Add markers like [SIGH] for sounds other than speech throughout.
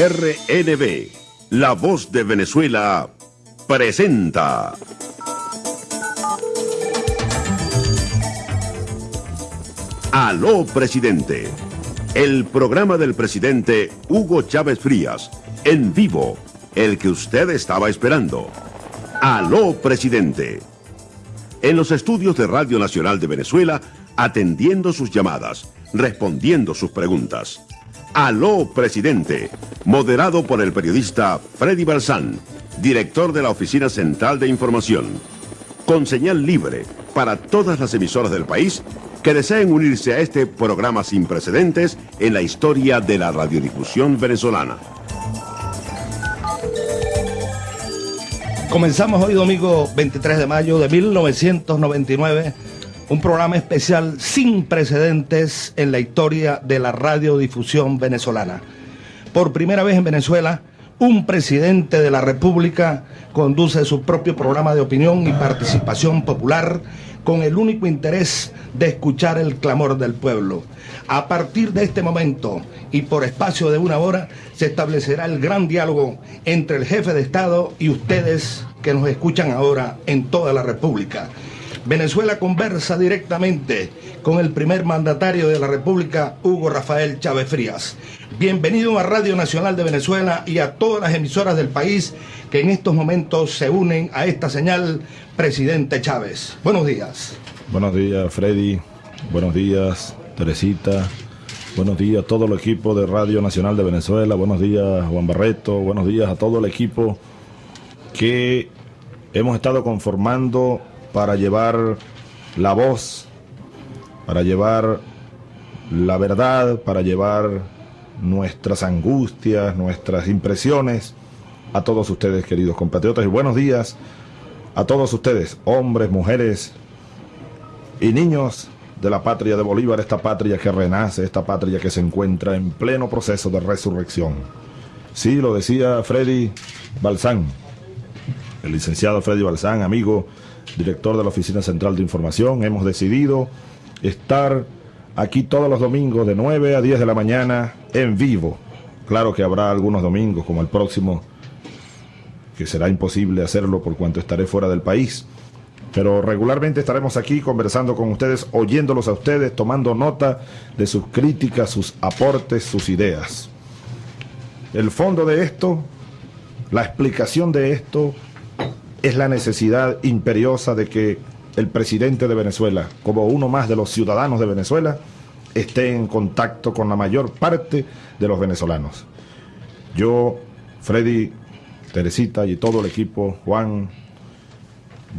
RNB, La Voz de Venezuela, presenta. Aló, presidente. El programa del presidente Hugo Chávez Frías, en vivo, el que usted estaba esperando. Aló, presidente. En los estudios de Radio Nacional de Venezuela, atendiendo sus llamadas, respondiendo sus preguntas. Aló, presidente. Moderado por el periodista Freddy Balsán, director de la Oficina Central de Información. Con señal libre para todas las emisoras del país que deseen unirse a este programa sin precedentes en la historia de la radiodifusión venezolana. Comenzamos hoy domingo 23 de mayo de 1999 un programa especial sin precedentes en la historia de la radiodifusión venezolana. Por primera vez en Venezuela, un presidente de la República conduce su propio programa de opinión y participación popular con el único interés de escuchar el clamor del pueblo. A partir de este momento y por espacio de una hora se establecerá el gran diálogo entre el jefe de Estado y ustedes que nos escuchan ahora en toda la República. Venezuela conversa directamente con el primer mandatario de la República, Hugo Rafael Chávez Frías. Bienvenido a Radio Nacional de Venezuela y a todas las emisoras del país que en estos momentos se unen a esta señal, presidente Chávez. Buenos días. Buenos días, Freddy. Buenos días, Teresita. Buenos días a todo el equipo de Radio Nacional de Venezuela. Buenos días, Juan Barreto. Buenos días a todo el equipo que hemos estado conformando para llevar la voz, para llevar la verdad, para llevar nuestras angustias, nuestras impresiones a todos ustedes, queridos compatriotas. Y buenos días a todos ustedes, hombres, mujeres y niños de la patria de Bolívar, esta patria que renace, esta patria que se encuentra en pleno proceso de resurrección. Sí, lo decía Freddy Balsán, el licenciado Freddy Balsán, amigo director de la Oficina Central de Información, hemos decidido estar aquí todos los domingos de 9 a 10 de la mañana en vivo. Claro que habrá algunos domingos, como el próximo, que será imposible hacerlo por cuanto estaré fuera del país. Pero regularmente estaremos aquí conversando con ustedes, oyéndolos a ustedes, tomando nota de sus críticas, sus aportes, sus ideas. El fondo de esto, la explicación de esto, es la necesidad imperiosa de que el presidente de Venezuela, como uno más de los ciudadanos de Venezuela, esté en contacto con la mayor parte de los venezolanos. Yo, Freddy, Teresita y todo el equipo, Juan,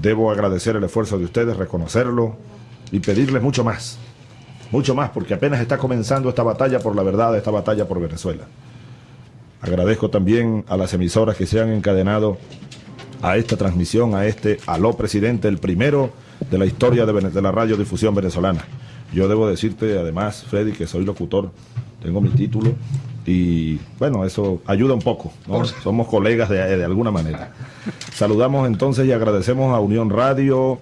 debo agradecer el esfuerzo de ustedes, reconocerlo y pedirles mucho más, mucho más, porque apenas está comenzando esta batalla por la verdad, esta batalla por Venezuela. Agradezco también a las emisoras que se han encadenado a esta transmisión, a este Aló Presidente, el primero de la historia de, la radiodifusión venezolana. Yo debo decirte además, Freddy, que soy locutor, tengo mi título y bueno, eso ayuda un poco, Somos colegas de, de alguna manera. Saludamos entonces y agradecemos a Unión Radio,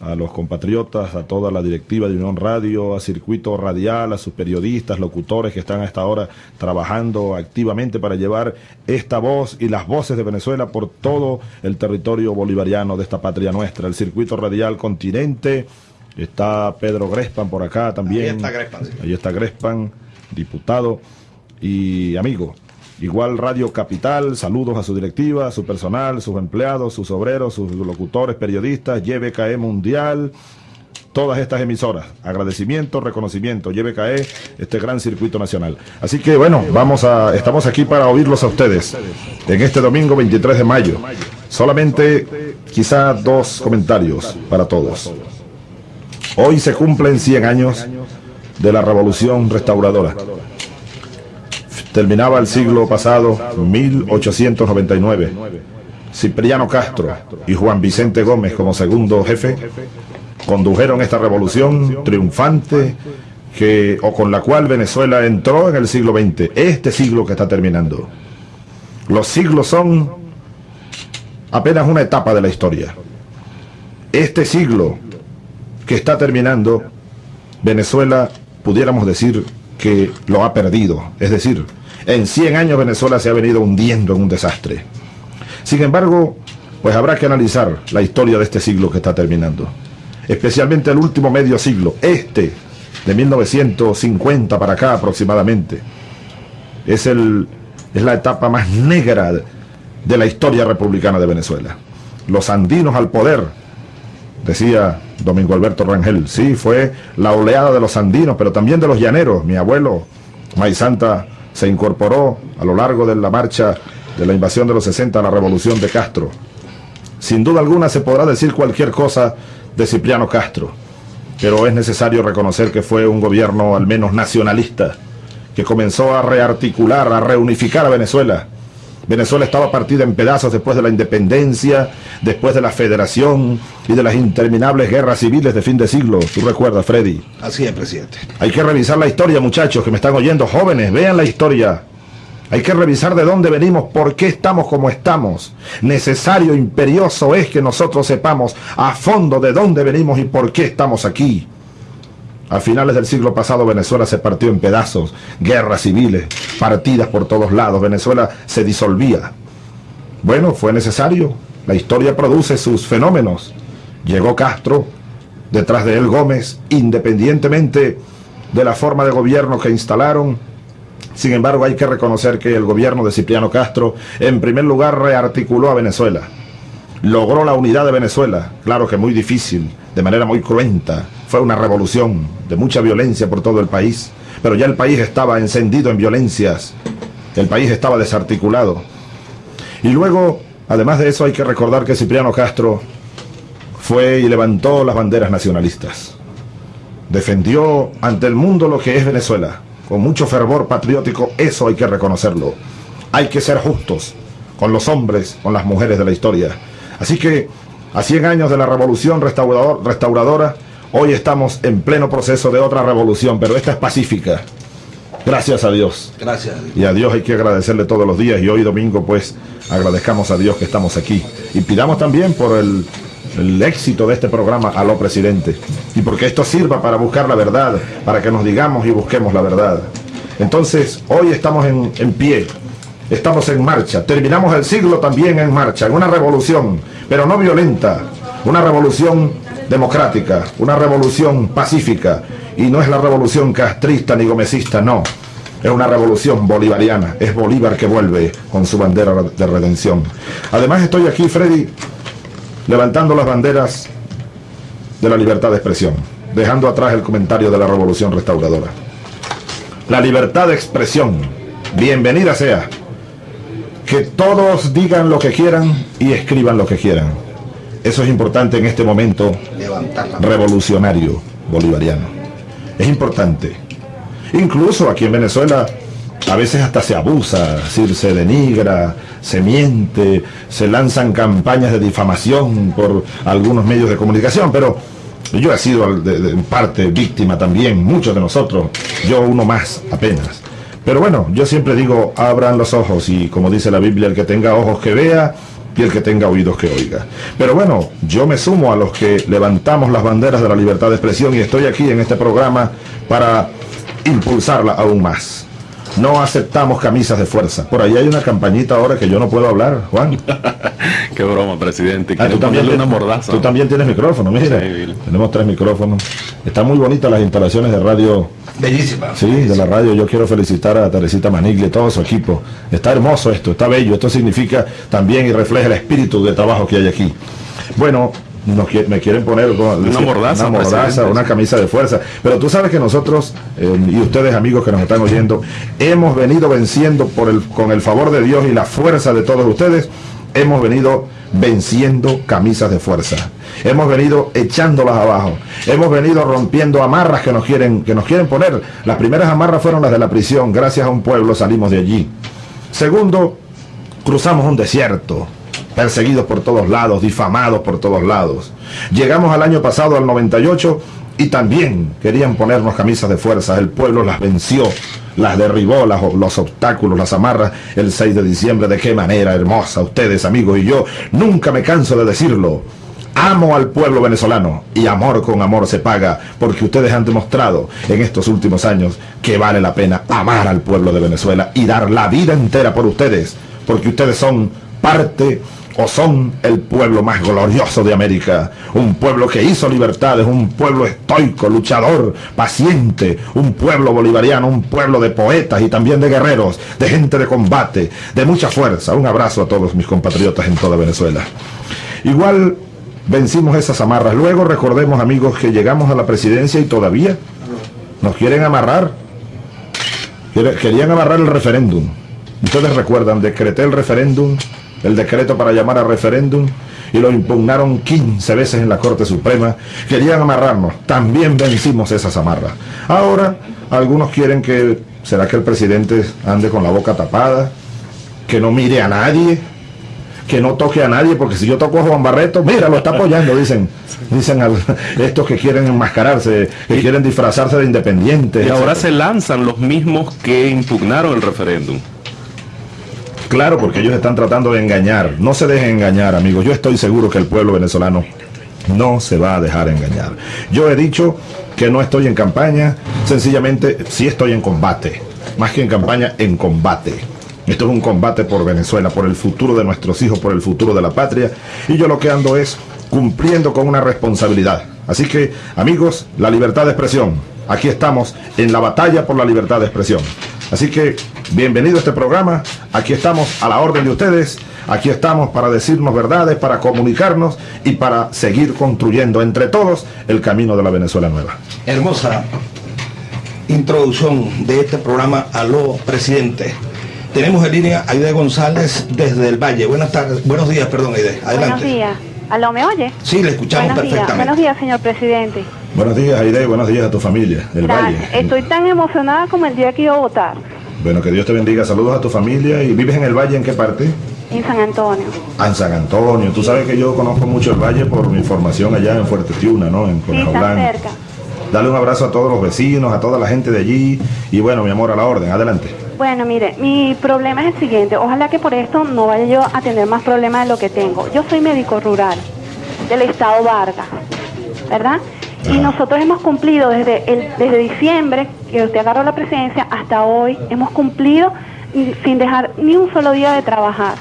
a los compatriotas, a toda la directiva de Unión Radio, a Circuito Radial, a sus periodistas, locutores que están hasta ahora trabajando activamente para llevar esta voz y las voces de Venezuela por todo el territorio bolivariano de esta patria nuestra, el Circuito Radial Continente. Está Pedro Grespan por acá también. Ahí está Grespan. Ahí está Grespan, diputado y amigo. Igual Radio Capital, saludos a su directiva, a su personal, sus empleados, sus obreros, sus locutores, periodistas, YBKE Mundial, todas estas emisoras. Agradecimiento, reconocimiento, YBKE, este gran circuito nacional. Así que bueno, vamos a, estamos aquí para oírlos a ustedes en este domingo 23 de mayo. Solamente quizá dos comentarios para todos. Hoy se cumplen 100 años de la revolución restauradora terminaba el siglo pasado, 1899. Cipriano Castro y Juan Vicente Gómez como segundo jefe condujeron esta revolución triunfante que, o con la cual Venezuela entró en el siglo XX, este siglo que está terminando. Los siglos son apenas una etapa de la historia. Este siglo que está terminando, Venezuela, pudiéramos decir que lo ha perdido. Es decir, En 100 años Venezuela se ha venido hundiendo en un desastre. Sin embargo, pues habrá que analizar la historia de este siglo que está terminando. Especialmente el último medio siglo, este, de 1950 para acá aproximadamente. Es, el, es la etapa más negra de la historia republicana de Venezuela. Los andinos al poder, decía Domingo Alberto Rangel. Sí, fue la oleada de los andinos, pero también de los llaneros. Mi abuelo, Santa, se incorporó a lo largo de la marcha de la invasión de los 60 a la revolución de Castro. Sin duda alguna se podrá decir cualquier cosa de Cipriano Castro, pero es necesario reconocer que fue un gobierno al menos nacionalista, que comenzó a rearticular, a reunificar a Venezuela, Venezuela estaba partida en pedazos después de la independencia, después de la federación y de las interminables guerras civiles de fin de siglo. ¿Tú recuerdas, Freddy? Así es, presidente. Hay que revisar la historia, muchachos, que me están oyendo, jóvenes, vean la historia. Hay que revisar de dónde venimos, por qué estamos como estamos. Necesario, imperioso es que nosotros sepamos a fondo de dónde venimos y por qué estamos aquí. A finales del siglo pasado Venezuela se partió en pedazos, guerras civiles, partidas por todos lados, Venezuela se disolvía. Bueno, fue necesario, la historia produce sus fenómenos. Llegó Castro, detrás de él Gómez, independientemente de la forma de gobierno que instalaron. Sin embargo, hay que reconocer que el gobierno de Cipriano Castro, en primer lugar, rearticuló a Venezuela. Logró la unidad de Venezuela, claro que muy difícil, de manera muy cruenta, fue una revolución de mucha violencia por todo el país, pero ya el país estaba encendido en violencias, el país estaba desarticulado. Y luego, además de eso, hay que recordar que Cipriano Castro fue y levantó las banderas nacionalistas. Defendió ante el mundo lo que es Venezuela, con mucho fervor patriótico, eso hay que reconocerlo. Hay que ser justos con los hombres, con las mujeres de la historia. Así que, a 100 años de la revolución restauradora, Hoy estamos en pleno proceso de otra revolución, pero esta es pacífica. Gracias a Dios. Gracias. Y a Dios hay que agradecerle todos los días y hoy domingo pues agradezcamos a Dios que estamos aquí. Y pidamos también por el, éxito de este programa a lo presidente. Y porque esto sirva para buscar la verdad, para que nos digamos y busquemos la verdad. Entonces, hoy estamos en, en pie, estamos en marcha. Terminamos el siglo también en marcha, en una revolución, pero no violenta, una revolución democrática, una revolución pacífica, y no es la revolución castrista ni gomecista, no. Es una revolución bolivariana, es Bolívar que vuelve con su bandera de redención. Además estoy aquí, Freddy, levantando las banderas de la libertad de expresión, dejando atrás el comentario de la revolución restauradora. La libertad de expresión, bienvenida sea. Que todos digan lo que quieran y escriban lo que quieran eso es importante en este momento revolucionario bolivariano. Es importante. Incluso aquí en Venezuela a veces hasta se abusa, decir, se denigra, se miente, se lanzan campañas de difamación por algunos medios de comunicación, pero yo he sido en parte víctima también, muchos de nosotros, yo uno más apenas. Pero bueno, yo siempre digo, abran los ojos y como dice la Biblia, el que tenga ojos que vea y el que tenga oídos que oiga. Pero bueno, yo me sumo a los que levantamos las banderas de la libertad de expresión y estoy aquí en este programa para impulsarla aún más. No aceptamos camisas de fuerza. Por ahí hay una campañita ahora que yo no puedo hablar, Juan. [LAUGHS] Qué broma, presidente. Ah, tú, también una mordaza. tú también tienes micrófono, mira. Tenemos tres micrófonos. Están muy bonitas las instalaciones de radio. Bellísima. Sí, de la radio. Yo quiero felicitar a Teresita Maniglia y todo su equipo. Está hermoso esto, está bello. Esto significa también y refleja el espíritu de trabajo que hay aquí. Bueno, me quieren poner [LAUGHS] una mordaza, una, mordaza una camisa de fuerza. Pero tú sabes que nosotros, eh, y ustedes amigos que nos están oyendo, hemos venido venciendo por el, con el favor de Dios y la fuerza de todos ustedes, hemos venido venciendo camisas de fuerza. Hemos venido echándolas abajo. Hemos venido rompiendo amarras que nos quieren, que nos quieren poner. Las primeras amarras fueron las de la prisión. Gracias a un pueblo salimos de allí. Segundo, cruzamos un desierto perseguidos por todos lados, difamados por todos lados. Llegamos al año pasado, al 98, y también querían ponernos camisas de fuerza. El pueblo las venció, las derribó, los obstáculos, las amarras el 6 de diciembre. De qué manera hermosa, ustedes amigos y yo, nunca me canso de decirlo. amo al pueblo venezolano y amor con amor se paga porque ustedes han demostrado en estos últimos años que vale la pena amar al pueblo de Venezuela y dar la vida entera por ustedes porque ustedes son parte o son el pueblo más glorioso de América, un pueblo que hizo libertades, un pueblo estoico, luchador, paciente, un pueblo bolivariano, un pueblo de poetas y también de guerreros, de gente de combate, de mucha fuerza. Un abrazo a todos mis compatriotas en toda Venezuela. Igual vencimos esas amarras. Luego recordemos amigos que llegamos a la presidencia y todavía nos quieren amarrar. Querían amarrar el referéndum. Ustedes recuerdan, decreté el referéndum el decreto para llamar a referéndum y lo impugnaron 15 veces en la Corte Suprema. Querían amarrarnos. También vencimos esas amarras. Ahora, algunos quieren que, ¿será que el presidente ande con la boca tapada? Que no mire a nadie. Que no toque a nadie, porque si yo toco a Juan Barreto, mira, lo está apoyando, dicen, dicen estos que quieren enmascararse, que quieren disfrazarse de independientes. Y ahora se lanzan los mismos que impugnaron el referéndum. Claro, porque ellos están tratando de engañar. No se dejen engañar, amigos. Yo estoy seguro que el pueblo venezolano no se va a dejar engañar. Yo he dicho que no estoy en campaña, sencillamente sí estoy en combate. Más que en campaña, en combate. Esto es un combate por Venezuela, por el futuro de nuestros hijos, por el futuro de la patria. Y yo lo que ando es cumpliendo con una responsabilidad. Así que, amigos, la libertad de expresión. Aquí estamos en la batalla por la libertad de expresión. Así que bienvenido a este programa. Aquí estamos a la orden de ustedes. Aquí estamos para decirnos verdades, para comunicarnos y para seguir construyendo entre todos el camino de la Venezuela nueva. Hermosa introducción de este programa Aló Presidente. Tenemos en línea a Aide González desde el Valle. Buenas tardes, buenos días, perdón Aide. Adelante. Buenos días. ¿Aló me oye? Sí, le escuchamos buenos perfectamente. Días. Buenos días, señor presidente. Buenos días, Aide, buenos días a tu familia del Valle. Estoy tan emocionada como el día que iba a votar. Bueno, que Dios te bendiga. Saludos a tu familia. ¿Y vives en el Valle en qué parte? En San Antonio. Ah, en San Antonio. Tú sabes que yo conozco mucho el Valle por mi formación allá en Fuerte Tiuna, ¿no? En sí, está cerca. Dale un abrazo a todos los vecinos, a toda la gente de allí. Y bueno, mi amor, a la orden. Adelante. Bueno, mire, mi problema es el siguiente. Ojalá que por esto no vaya yo a tener más problemas de lo que tengo. Yo soy médico rural del estado Vargas, ¿verdad? Y nosotros hemos cumplido desde, el, desde diciembre, que usted agarró la presidencia, hasta hoy, hemos cumplido sin dejar ni un solo día de trabajar.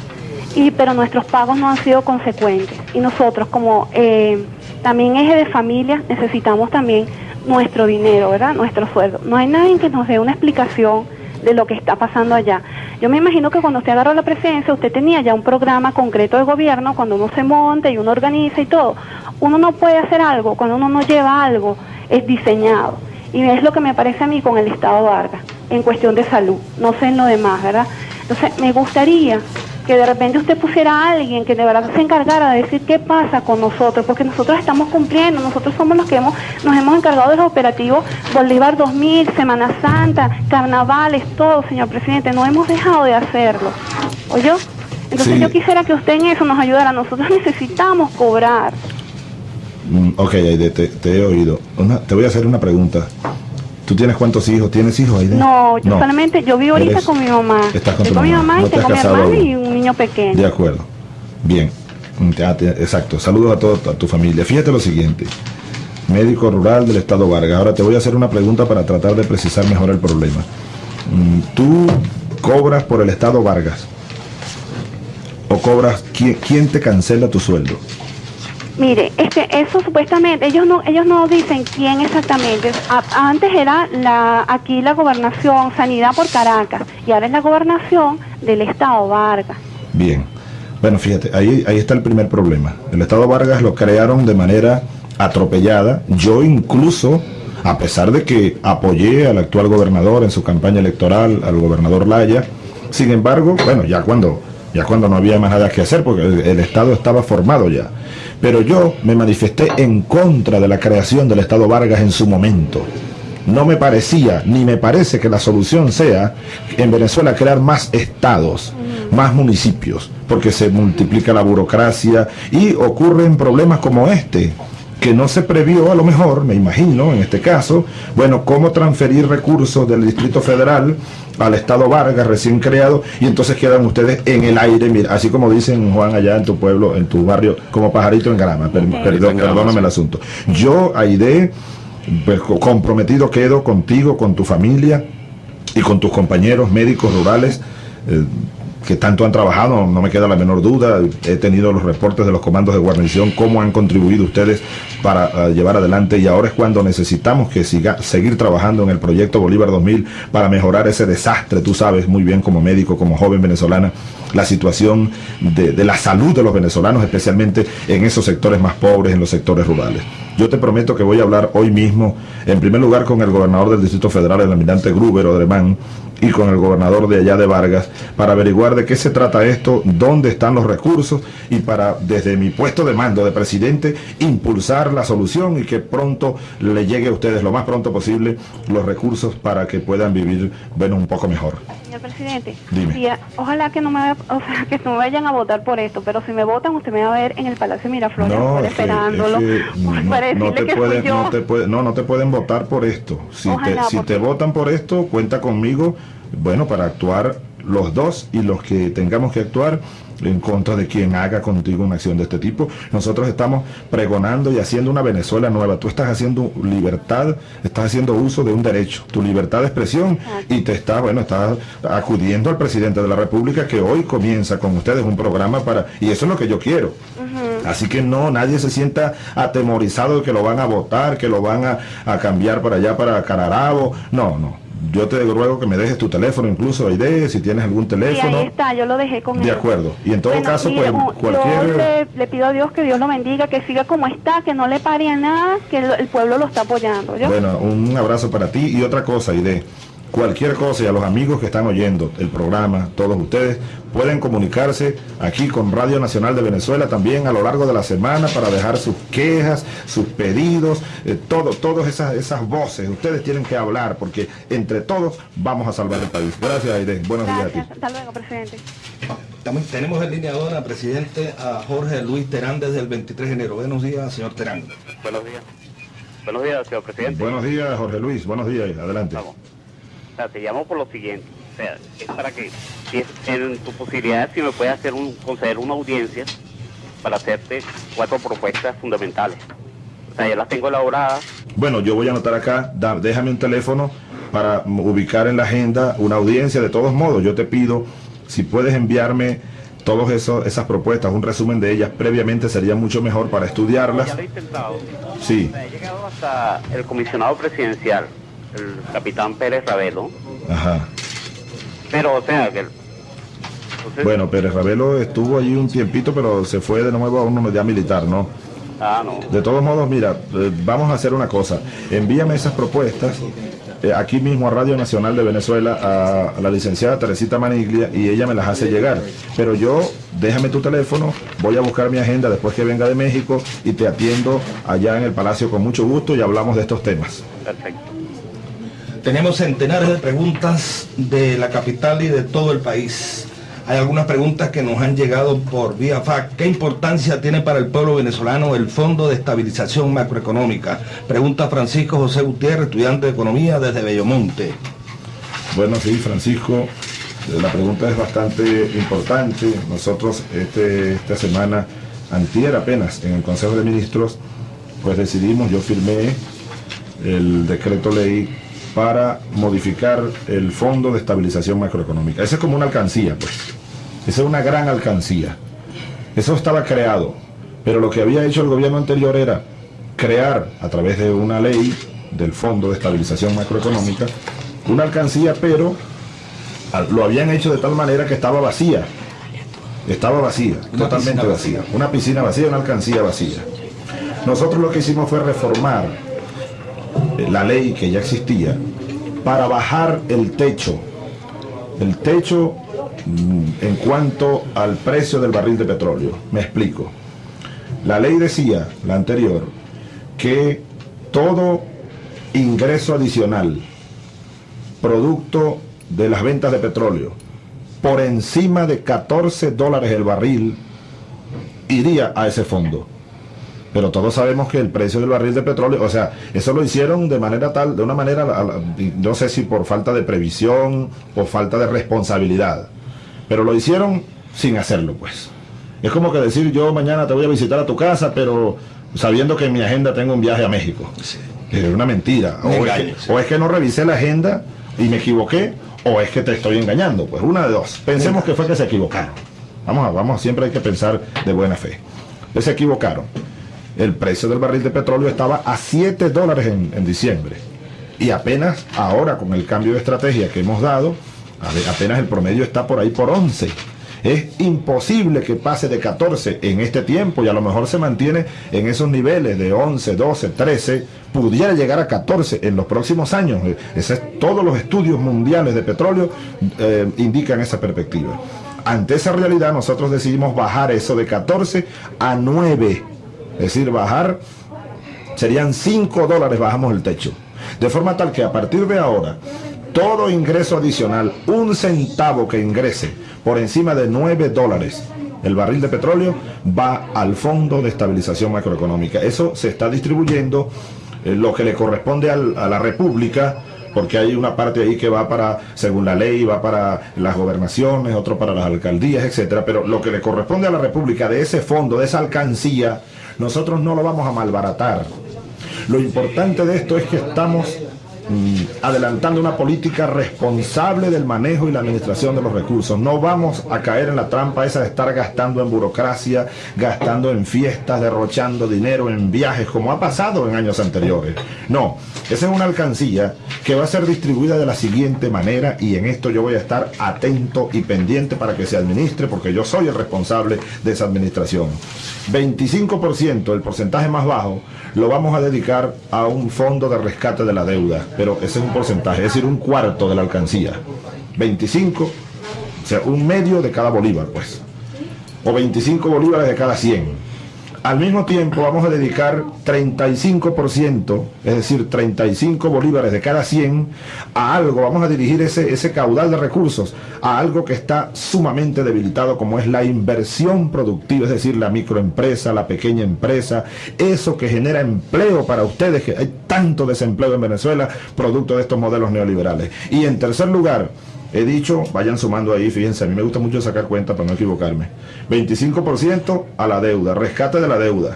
Y, pero nuestros pagos no han sido consecuentes. Y nosotros como eh, también eje de familia necesitamos también nuestro dinero, ¿verdad? Nuestro sueldo. No hay nadie que nos dé una explicación de lo que está pasando allá. Yo me imagino que cuando usted agarró la presidencia, usted tenía ya un programa concreto de gobierno, cuando uno se monta y uno organiza y todo. Uno no puede hacer algo cuando uno no lleva algo, es diseñado. Y es lo que me parece a mí con el Estado Vargas, en cuestión de salud, no sé en lo demás, ¿verdad? Entonces, me gustaría que de repente usted pusiera a alguien que de verdad se encargara de decir qué pasa con nosotros, porque nosotros estamos cumpliendo, nosotros somos los que hemos, nos hemos encargado de los operativos Bolívar 2000, Semana Santa, carnavales, todo, señor presidente, no hemos dejado de hacerlo. ¿Oyó? Entonces Sí. yo quisiera que usted en eso nos ayudara, nosotros necesitamos cobrar. Mm, ok, Aide, te, te he oído. Una- te voy a hacer una pregunta. ¿Tú tienes cuántos hijos? ¿Tienes hijos, Aide? No, yo solamente, yo vivo ahorita Eres- con mi mamá. Estás con tu con mi mamá. mamá No y tengo mi aún. y un niño pequeño. De acuerdo. Bien. Exacto. Saludos a toda tu, a tu familia. Fíjate lo siguiente. Médico rural del Estado Vargas. Ahora te voy a hacer una pregunta para tratar de precisar mejor el problema. Mm, ¿Tú cobras por el Estado Vargas? ¿O cobras quién, quién te cancela tu sueldo? Mire, este, eso supuestamente, ellos no, ellos no dicen quién exactamente. Antes era la, aquí la gobernación, sanidad por Caracas, y ahora es la gobernación del estado Vargas. Bien. Bueno, fíjate, ahí, ahí está el primer problema. El Estado Vargas lo crearon de manera atropellada. Yo incluso, a pesar de que apoyé al actual gobernador en su campaña electoral, al gobernador Laya, sin embargo, bueno, ya cuando, ya cuando no había más nada que hacer, porque el Estado estaba formado ya. Pero yo me manifesté en contra de la creación del Estado Vargas en su momento. No me parecía, ni me parece que la solución sea en Venezuela crear más estados, más municipios, porque se multiplica la burocracia y ocurren problemas como este, que no se previó a lo mejor, me imagino, en este caso, bueno, cómo transferir recursos del Distrito Federal al Estado Vargas recién creado y entonces quedan ustedes en el aire, mira, así como dicen Juan allá en tu pueblo, en tu barrio, como pajarito en grama, per- perdón, perdóname el asunto. Yo, Aide, pues, co- comprometido quedo contigo, con tu familia y con tus compañeros médicos rurales. eh, que tanto han trabajado, no me queda la menor duda. He tenido los reportes de los comandos de guarnición, cómo han contribuido ustedes para eh, llevar adelante y ahora es cuando necesitamos que siga, seguir trabajando en el proyecto Bolívar 2000 para mejorar ese desastre, tú sabes muy bien como médico, como joven venezolana, la situación de, de la salud de los venezolanos, especialmente en esos sectores más pobres, en los sectores rurales. Yo te prometo que voy a hablar hoy mismo, en primer lugar con el gobernador del Distrito Federal, el almirante Gruber Odremán, y con el gobernador de allá de Vargas para averiguar de qué se trata esto, dónde están los recursos y para desde mi puesto de mando de presidente impulsar la solución y que pronto le llegue a ustedes lo más pronto posible los recursos para que puedan vivir bueno un poco mejor. Señor presidente, Dime. ojalá que no me vaya- o sea, que no vayan a votar por esto, pero si me votan usted me va a ver en el Palacio Miraflores No, es esperándolo es que [LAUGHS] no, para no decirle te que pueden, yo. no te puede- no, no te pueden votar por esto. Si Ojalá, te, si porque- te votan por esto, cuenta conmigo, bueno, para actuar los dos y los que tengamos que actuar en contra de quien haga contigo una acción de este tipo. Nosotros estamos pregonando y haciendo una Venezuela nueva. Tú estás haciendo libertad, estás haciendo uso de un derecho, tu libertad de expresión y te estás, bueno, estás acudiendo al presidente de la República que hoy comienza con ustedes un programa para, y eso es lo que yo quiero. Así que no, nadie se sienta atemorizado de que lo van a votar, que lo van a, a cambiar para allá, para Cararabo. No, no. Yo te ruego que me dejes tu teléfono, incluso Aide, si tienes algún Sí, teléfono. ahí está, yo lo dejé con De él. acuerdo. Y en todo Bueno, caso, pues un- Yo cualquier... le, le pido a Dios que Dios lo bendiga, que siga como está, que no le pare a nada, que el, el pueblo lo está apoyando. ¿yo? Bueno, un abrazo para ti y otra cosa, Aide. Cualquier cosa y a los amigos que están oyendo el programa, todos ustedes pueden comunicarse aquí con Radio Nacional de Venezuela también a lo largo de la semana para dejar sus quejas, sus pedidos, eh, todo, todas esas, esas voces. Ustedes tienen que hablar porque entre todos vamos a salvar el país. Gracias, Aide. Buenos días a ti. hasta luego, presidente. Tenemos en línea ahora, presidente, a Jorge Luis Terán desde el 23 de enero. Buenos días, señor Terán. Buenos días. Buenos días, señor presidente. Buenos días, Jorge Luis. Buenos días. Adelante. Vamos. O sea, te llamo por lo siguiente. O sea, es para que, si es en tu posibilidad, si me puedes hacer un, conceder una audiencia para hacerte cuatro propuestas fundamentales. O sea, ya las tengo elaboradas. Bueno, yo voy a anotar acá, da- déjame un teléfono para ubicar en la agenda una audiencia. De todos modos, yo te pido, si puedes enviarme todas esas propuestas, un resumen de ellas previamente, sería mucho mejor para estudiarlas. Ya lo he intentado. Sí, O sea, he llegado hasta el comisionado presidencial, el capitán Pérez Ravelo. ajá. Pero, o sea, que... entonces- Bueno, Pérez Ravelo estuvo allí un tiempito, pero se fue de nuevo a una unidad militar, ¿no? Ah, no. De todos modos, mira, eh, vamos a hacer una cosa. Envíame esas propuestas eh, aquí mismo a Radio Nacional de Venezuela a, a la licenciada Teresita Maniglia y ella me las hace llegar. Pero yo, déjame tu teléfono, voy a buscar mi agenda después que venga de México y te atiendo allá en el Palacio con mucho gusto y hablamos de estos temas. Perfecto. Tenemos centenares de preguntas de la capital y de todo el país. Hay algunas preguntas que nos han llegado por vía fax. ¿Qué importancia tiene para el pueblo venezolano el Fondo de Estabilización Macroeconómica? Pregunta Francisco José Gutiérrez, estudiante de Economía desde Bellomonte. Bueno, sí, Francisco, la pregunta es bastante importante. Nosotros este, esta semana, antier apenas, en el Consejo de Ministros, pues decidimos, yo firmé el decreto ley para modificar el Fondo de Estabilización Macroeconómica. Esa es como una alcancía, pues. Esa es una gran alcancía. Eso estaba creado, pero lo que había hecho el gobierno anterior era crear, a través de una ley del Fondo de Estabilización Macroeconómica, una alcancía, pero lo habían hecho de tal manera que estaba vacía. Estaba vacía, Una totalmente vacía. vacía. Una piscina vacía, una alcancía vacía. Nosotros lo que hicimos fue reformar la ley que ya existía para bajar el techo. El techo mm, en cuanto al precio del barril de petróleo. Me explico. La ley decía, la anterior, que todo ingreso adicional, producto de las ventas de petróleo, por encima de 14 dólares el barril, iría a ese fondo. Pero todos sabemos que el precio del barril de petróleo, o sea, eso lo hicieron de manera tal, de una manera, no sé si por falta de previsión o falta de responsabilidad, pero lo hicieron sin hacerlo, pues. Es como que decir, yo mañana te voy a visitar a tu casa, pero sabiendo que en mi agenda tengo un viaje a México. Es una mentira. O es, que, o es que no revisé la agenda y me equivoqué, o es que te estoy engañando. Pues una de dos. Pensemos que fue que se equivocaron. Vamos a, vamos, siempre hay que pensar de buena fe. Se equivocaron el precio del barril de petróleo estaba a 7 dólares en, diciembre. Y apenas ahora, con el cambio de estrategia que hemos dado, apenas el promedio está por ahí por 11. Es imposible que pase de 14 en este tiempo y a lo mejor se mantiene en esos niveles de 11, 12, 13, pudiera llegar a 14 en los próximos años. todos los estudios mundiales de petróleo eh, indican esa perspectiva. Ante esa realidad nosotros decidimos bajar eso de 14 a 9 es decir, bajar serían 5 dólares, bajamos el techo. De forma tal que a partir de ahora, todo ingreso adicional, un centavo que ingrese por encima de 9 dólares, el barril de petróleo va al Fondo de Estabilización Macroeconómica. Eso se está distribuyendo eh, lo que le corresponde a la República, porque hay una parte ahí que va para, según la ley, va para las gobernaciones, otro para las alcaldías, etcétera, pero lo que le corresponde a la República de ese fondo, de esa alcancía, nosotros no lo vamos a malbaratar. Lo importante de esto es que estamos adelantando una política responsable del manejo y la administración de los recursos. No vamos a caer en la trampa esa de estar gastando en burocracia, gastando en fiestas, derrochando dinero en viajes, como ha pasado en años anteriores. No, esa es una alcancía que va a ser distribuida de la siguiente manera y en esto yo voy a estar atento y pendiente para que se administre porque yo soy el responsable de esa administración. 25%, el porcentaje más bajo, lo vamos a dedicar a un fondo de rescate de la deuda, pero ese es un porcentaje, es decir, un cuarto de la alcancía. 25, o sea, un medio de cada bolívar, pues. O 25 bolívares de cada 100 al mismo tiempo vamos a dedicar 35%, es decir, 35 bolívares de cada 100 a algo, vamos a dirigir ese, ese caudal de recursos a algo que está sumamente debilitado como es la inversión productiva, es decir, la microempresa, la pequeña empresa, eso que genera empleo para ustedes, tanto desempleo en Venezuela, producto de estos modelos neoliberales. Y en tercer lugar, He dicho, vayan sumando ahí, fíjense, a mí me gusta mucho sacar cuenta para no equivocarme. 25% a la deuda, rescate de la deuda,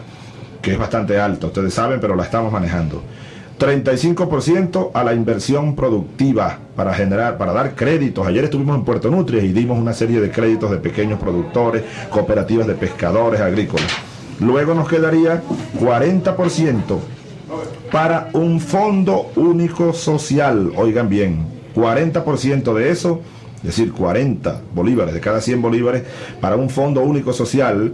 que es bastante alto, ustedes saben, pero la estamos manejando. 35% a la inversión productiva para generar, para dar créditos. Ayer estuvimos en Puerto Nutria y dimos una serie de créditos de pequeños productores, cooperativas de pescadores agrícolas. Luego nos quedaría 40% para un fondo único social. Oigan bien, 40% de eso, es decir, 40 bolívares de cada 100 bolívares, para un fondo único social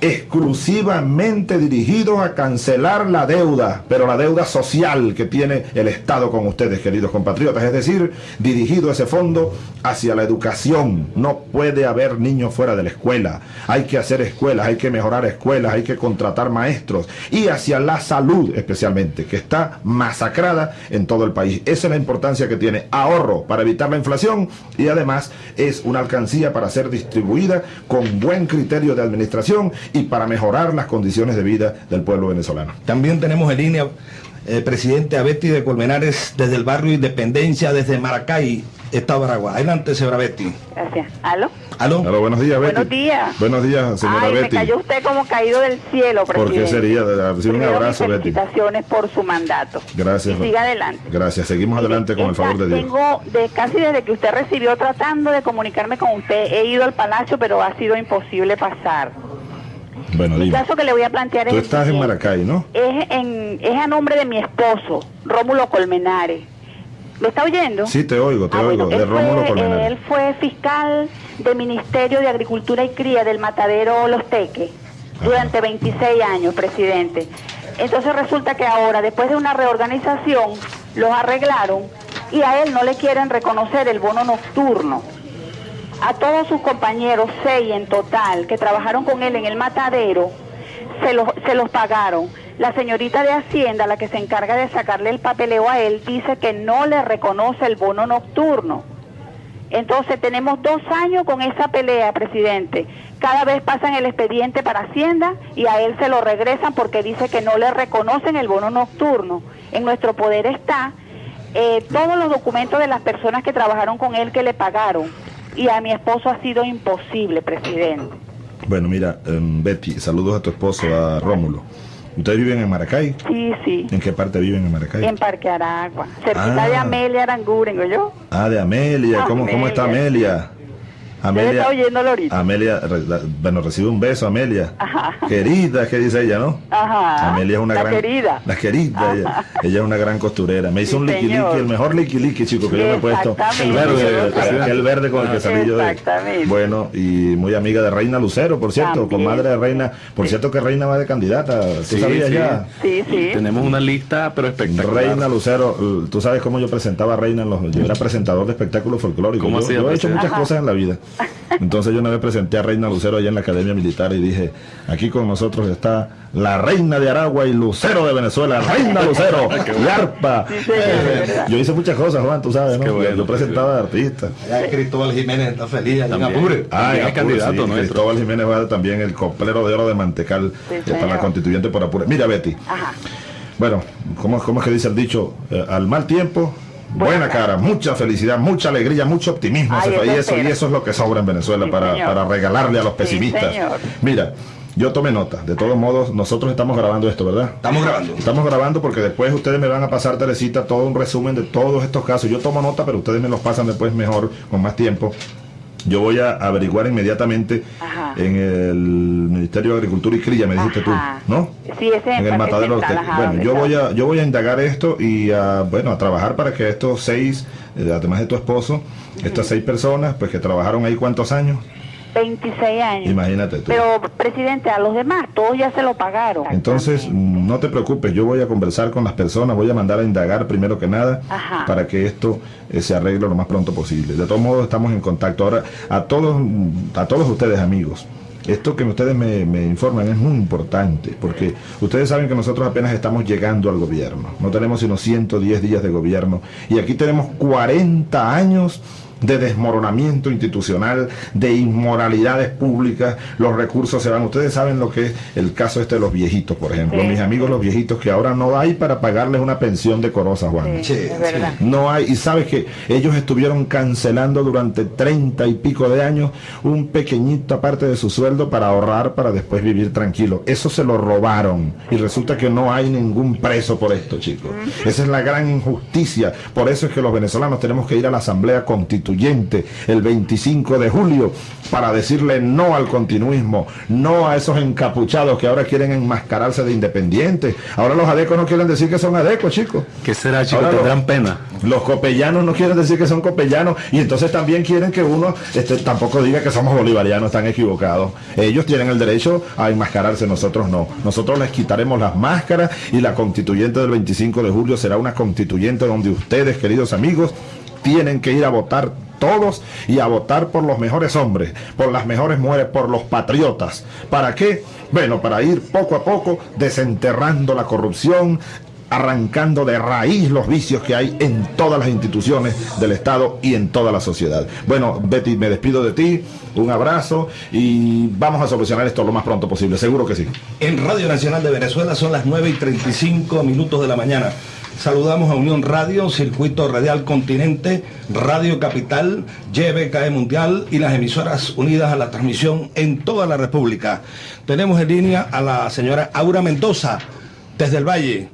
exclusivamente dirigidos a cancelar la deuda, pero la deuda social que tiene el Estado con ustedes, queridos compatriotas, es decir, dirigido ese fondo hacia la educación. No puede haber niños fuera de la escuela. Hay que hacer escuelas, hay que mejorar escuelas, hay que contratar maestros y hacia la salud especialmente, que está masacrada en todo el país. Esa es la importancia que tiene ahorro para evitar la inflación y además es una alcancía para ser distribuida con buen criterio de administración y para mejorar las condiciones de vida del pueblo venezolano. También tenemos en línea el eh, presidente Abetti de Colmenares desde el barrio Independencia, desde Maracay, Estado Aragua. Adelante, señora Betty. Gracias. ¿Aló? ¿Aló? Aló, buenos días, Betty. Buenos días. Buenos días, señora Ay, Betty. me cayó usted como caído del cielo, presidente. ¿Por qué sería? un abrazo, Betty. felicitaciones por su mandato. Gracias. Y siga adelante. Gracias. Seguimos adelante con el favor de Dios. Tengo, de, casi desde que usted recibió, tratando de comunicarme con usted, he ido al palacio, pero ha sido imposible pasar. Bueno, El caso que le voy a plantear Tú es... estás en Maracay, ¿no? Es, en, es a nombre de mi esposo, Rómulo Colmenares. ¿Lo está oyendo? Sí, te oigo, te Ah, oigo, bueno, de él Rómulo fue, Colmenares. Él fue fiscal del Ministerio de Agricultura y Cría del Matadero Los Teques durante 26 años, presidente. Entonces resulta que ahora, después de una reorganización, los arreglaron y a él no le quieren reconocer el bono nocturno. A todos sus compañeros, seis en total, que trabajaron con él en el matadero, se los, se los pagaron. La señorita de Hacienda, la que se encarga de sacarle el papeleo a él, dice que no le reconoce el bono nocturno. Entonces tenemos dos años con esa pelea, presidente. Cada vez pasan el expediente para Hacienda y a él se lo regresan porque dice que no le reconocen el bono nocturno. En nuestro poder está eh, todos los documentos de las personas que trabajaron con él que le pagaron. Y a mi esposo ha sido imposible, presidente. Bueno, mira, em, Betty, saludos a tu esposo, a Rómulo. ¿Ustedes viven en Maracay? Sí, sí. ¿En qué parte viven en Maracay? En Parque Aragua, cerquita Ah. de Amelia Aranguren, yo. Ah, de Amelia. ¿Cómo, cómo está Amelia? Oyéndolo ahorita. Amelia, bueno, recibe un beso, Amelia. Ajá. Querida, ¿qué dice ella, no? Ajá. Amelia es una la gran. querida. La querida, ella, ella es una gran costurera. Me hizo Sí, un liqui señor. liqui, el mejor liqui liqui, chico, que yo me he puesto. El verde, aquel verde con el que salí yo de. Exactamente. Bueno, y muy amiga de Reina Lucero, por cierto, También. comadre de Reina. Por cierto que Reina va de candidata. ¿Tú Sí, sabías sí. ya? Sí, sí. Tenemos una lista, pero espectacular. Reina Lucero, tú sabes cómo yo presentaba a Reina en los. Yo era presentador de espectáculos folclóricos. ¿Cómo Yo, yo he hecho muchas Ajá. cosas en la vida. Entonces yo una vez presenté a Reina Lucero allá en la Academia Militar y dije, aquí con nosotros está la Reina de Aragua y Lucero de Venezuela, Reina Lucero, [LAUGHS] y Arpa. Sí, Eh, yo hice muchas cosas, Juan, tú sabes, ¿no? Bueno, yo, presentaba artistas. Allá Cristóbal Jiménez está feliz, allá en También. Apure. Ah, es candidato sí, nuestro. Cristóbal Jiménez va también el coplero de oro de Mantecal Sí, eh, para la constituyente por Apure. Mira, Betty, Ajá. bueno, ¿cómo, cómo es que dice el dicho? Eh, al mal tiempo, buena cara, mucha felicidad, mucha alegría, mucho optimismo. Ay, eso y, eso, y eso es lo que sobra en Venezuela Sí, para, para regalarle a los Sí, pesimistas. señor. Mira, yo tomé nota. De todos modos, nosotros estamos grabando esto, ¿verdad? Estamos grabando. Estamos grabando porque después ustedes me van a pasar, Teresita, todo un resumen de todos estos casos. Yo tomo nota, pero ustedes me los pasan después mejor, con más tiempo. Yo voy a averiguar inmediatamente Ajá. en el Ministerio de Agricultura y Cría, me dijiste Ajá. tú, ¿no? Sí, ese en el matadero. Central, usted- ajá, bueno, yo voy a yo voy a indagar esto y a, bueno a trabajar para que estos seis, eh, además de tu esposo, estas seis personas, pues que trabajaron ahí cuántos años, 26 años. imagínate tú. Pero, presidente, a los demás, todos ya se lo pagaron. Entonces, no te preocupes, yo voy a conversar con las personas, voy a mandar a indagar primero que nada Ajá. para que esto eh, se arregle lo más pronto posible. De todos modos, estamos en contacto. Ahora, a todos, a todos ustedes, amigos, esto que ustedes me, me informan es muy importante, porque ustedes saben que nosotros apenas estamos llegando al gobierno. No tenemos sino 110 días de gobierno. Y aquí tenemos 40 años de desmoronamiento institucional, de inmoralidades públicas, los recursos se van. Ustedes saben lo que es el caso este de los viejitos, por ejemplo. Sí. Mis amigos los viejitos que ahora no hay para pagarles una pensión decorosa, Juan. Sí, Sí, es verdad. No hay, y sabes que ellos estuvieron cancelando durante treinta y pico de años un pequeñito parte de su sueldo para ahorrar para después vivir tranquilo. Eso se lo robaron y resulta que no hay ningún preso por esto, chicos. Esa es la gran injusticia. Por eso es que los venezolanos tenemos que ir a la Asamblea Constituyente el 25 de julio para decirle no al continuismo, no a esos encapuchados que ahora quieren enmascararse de independientes. Ahora los adecos no quieren decir que son adecos, chicos. ¿Qué será, chicos? Tendrán pena. Los copellanos no quieren decir que son copellanos y entonces también quieren que uno este, tampoco diga que somos bolivarianos, están equivocados. Ellos tienen el derecho a enmascararse, nosotros no. Nosotros les quitaremos las máscaras y la constituyente del 25 de julio será una constituyente donde ustedes, queridos amigos, tienen que ir a votar todos y a votar por los mejores hombres, por las mejores mujeres, por los patriotas. ¿Para qué? Bueno, para ir poco a poco desenterrando la corrupción, arrancando de raíz los vicios que hay en todas las instituciones del Estado y en toda la sociedad. Bueno, Betty, me despido de ti, un abrazo y vamos a solucionar esto lo más pronto posible, seguro que sí. En Radio Nacional de Venezuela son las 9 y 35 minutos de la mañana. Saludamos a Unión Radio, Circuito Radial Continente, Radio Capital, YBKE Mundial y las emisoras unidas a la transmisión en toda la República. Tenemos en línea a la señora Aura Mendoza, desde el Valle.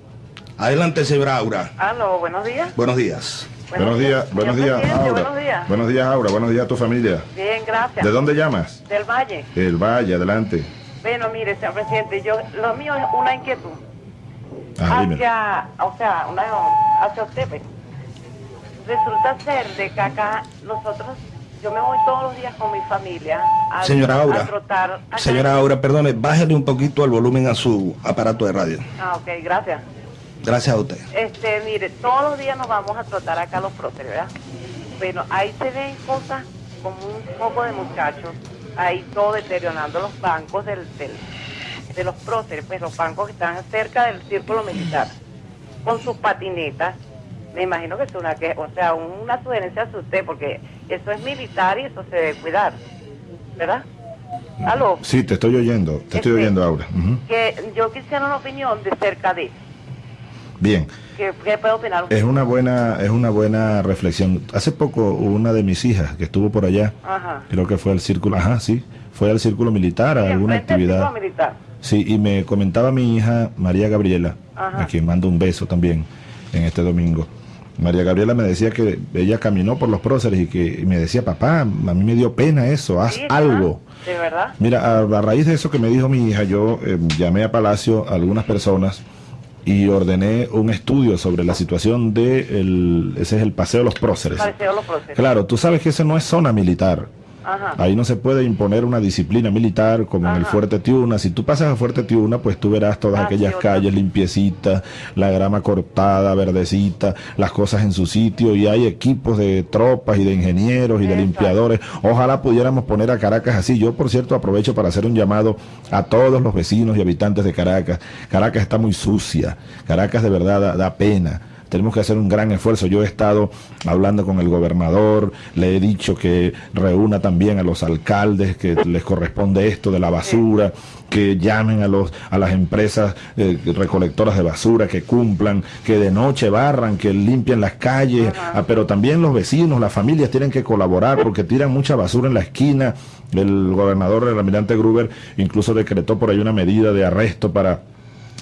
Adelante, señora Aura. Aló, buenos días. Buenos días. Buenos días, buenos días, Aura. Buenos días. Buenos días, Aura. Buenos días a tu familia. Bien, gracias. ¿De dónde llamas? Del Valle. El Valle, adelante. Bueno, mire, señor presidente, yo, lo mío es una inquietud. Ah, hacia, o sea, una, hacia usted. pues. Resulta ser de que acá nosotros, yo me voy todos los días con mi familia a, Señora Aura. a trotar. acá. Señora Aura, perdone, bájale un poquito el volumen a su aparato de radio. Ah, ok, gracias. Gracias a usted. Este, mire, todos los días nos vamos a trotar acá a los próceres, ¿verdad? Bueno, ahí se ven cosas como un poco de muchachos, ahí todo deteriorando los bancos del, del- de los próceres, pues los bancos que están cerca del círculo militar, con sus patinetas. Me imagino que es una que, o sea, una sugerencia a usted, porque eso es militar y eso se debe cuidar, ¿verdad? ¿Aló? Sí, te estoy oyendo, te estoy Este, oyendo, Aura. Ujú. Que yo quisiera una opinión de cerca de. Bien. ¿Qué, qué puede opinar? Es una buena, es una buena reflexión. Hace poco una de mis hijas que estuvo por allá, Ajá. creo que fue al círculo, ajá, sí, fue al círculo militar, a Sí, alguna actividad. círculo militar. Sí, y me comentaba mi hija María Gabriela, Ajá. a quien mando un beso también en este domingo. María Gabriela me decía que ella caminó por los próceres y que y me decía, papá, a mí me dio pena eso, haz Sí, algo. De verdad. Mira, a, a raíz de eso que me dijo mi hija, yo eh, llamé a Palacio a algunas personas y ordené un estudio sobre la situación de el, ese es el paseo de los próceres. Pareceo los procesos. Claro, tú sabes que ese no es zona militar. Ajá. Ahí no se puede imponer una disciplina militar como en el. Fuerte Tiuna. Si tú pasas a Fuerte Tiuna, pues tú verás todas Ah, aquellas sí, calles limpiecitas, la grama cortada, verdecita, las cosas en su sitio y hay equipos de tropas y de ingenieros y de limpiadores. Ojalá pudiéramos poner a Caracas así. Yo, por cierto, aprovecho para hacer un llamado a todos los vecinos y habitantes de Caracas. Caracas está muy sucia. Caracas de verdad da- da pena tenemos que hacer un gran esfuerzo. Yo he estado hablando con el gobernador, le he dicho que reúna también a los alcaldes, que les corresponde esto de la basura, que llamen a los a las empresas eh, recolectoras de basura, que cumplan, que de noche barran, que limpien las calles, ah, pero también los vecinos, las familias tienen que colaborar porque tiran mucha basura en la esquina. El gobernador, el almirante Gruber, incluso decretó por ahí una medida de arresto para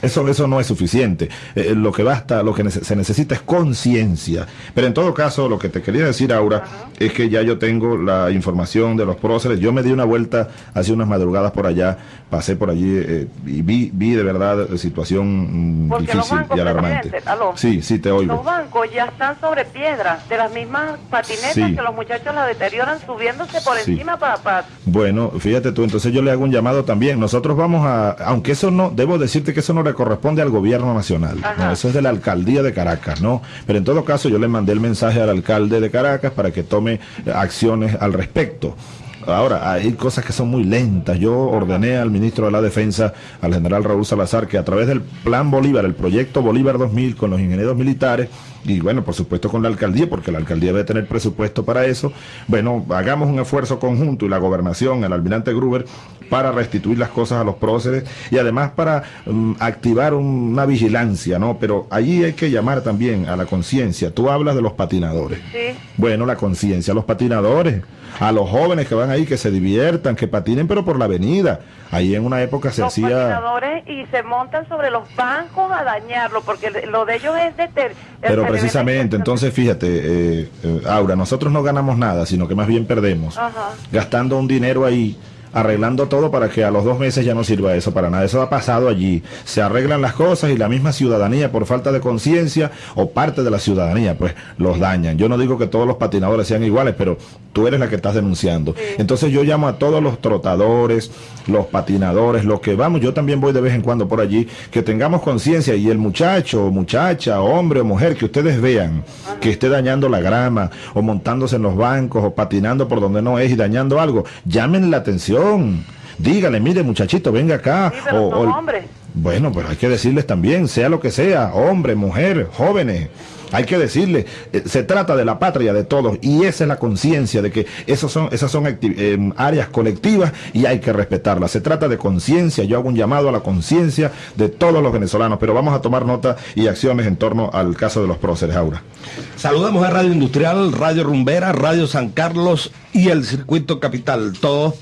eso, eso no es suficiente. Eh, lo que basta, lo que se necesita es conciencia. Pero en todo caso, lo que te quería decir, Aura, es que ya yo tengo la información de los próceres. Yo me di una vuelta hace unas madrugadas por allá, pasé por allí eh, y vi, vi de verdad eh, situación mm, Porque difícil y alarmante. Sí, sí, te oigo. Los bancos ya están sobre piedras, de las mismas patinetas Sí. que los muchachos la deterioran subiéndose por Sí. encima para... Bueno, fíjate tú, entonces yo le hago un llamado también. Nosotros vamos a, aunque eso no, debo decirte que eso no le corresponde al gobierno nacional, no, eso es de la alcaldía de Caracas, ¿no? Pero en todo caso yo le mandé el mensaje al alcalde de Caracas para que tome acciones al respecto. Ahora, hay cosas que son muy lentas. Yo ordené al ministro de la Defensa, al general Raúl Salazar, que a través del Plan Bolívar, el proyecto Bolívar 2000, con los ingenieros militares, y bueno, por supuesto con la alcaldía, porque la alcaldía debe tener presupuesto para eso, bueno, hagamos un esfuerzo conjunto y la gobernación, el almirante Gruber, para restituir las cosas a los próceres y además para mm, activar una vigilancia, ¿no? Pero allí hay que llamar también a la conciencia. Tú hablas de los patinadores. Sí. Bueno, la conciencia, los patinadores, a los jóvenes que van ahí, que se diviertan, que patinen, pero por la avenida. Ahí en una época se los hacía... patinadores y se montan sobre los bancos a dañarlo, porque lo de ellos es deter... Pero el- precisamente, entonces fíjate, eh, eh, Aura, nosotros no ganamos nada, sino que más bien perdemos, Ajá. gastando un dinero ahí, arreglando todo para que a los dos meses ya no sirva eso para nada. Eso ha pasado allí. Se arreglan las cosas y la misma ciudadanía, por falta de conciencia o parte de la ciudadanía, pues los dañan. Yo no digo que todos los patinadores sean iguales, pero tú eres la que estás denunciando. Entonces yo llamo a todos los trotadores, los patinadores, los que vamos, yo también voy de vez en cuando por allí, que tengamos conciencia y el muchacho, o muchacha, hombre o mujer que ustedes vean que esté dañando la grama o montándose en los bancos o patinando por donde no es y dañando algo, llamen la atención. Dígale, mire muchachito, venga acá. Sí, pero o- hombres. bueno, pero hay que decirles también, sea lo que sea, hombre, mujer, jóvenes. Hay que decirle, eh, se trata de la patria de todos y esa es la conciencia de que esos son, esas son eh, áreas colectivas y hay que respetarlas. Se trata de conciencia, yo hago un llamado a la conciencia de todos los venezolanos, pero vamos a tomar nota y acciones en torno al caso de los próceres, Aura. Saludamos a Radio Industrial, Radio Rumbera, Radio San Carlos y el Circuito Capital, todos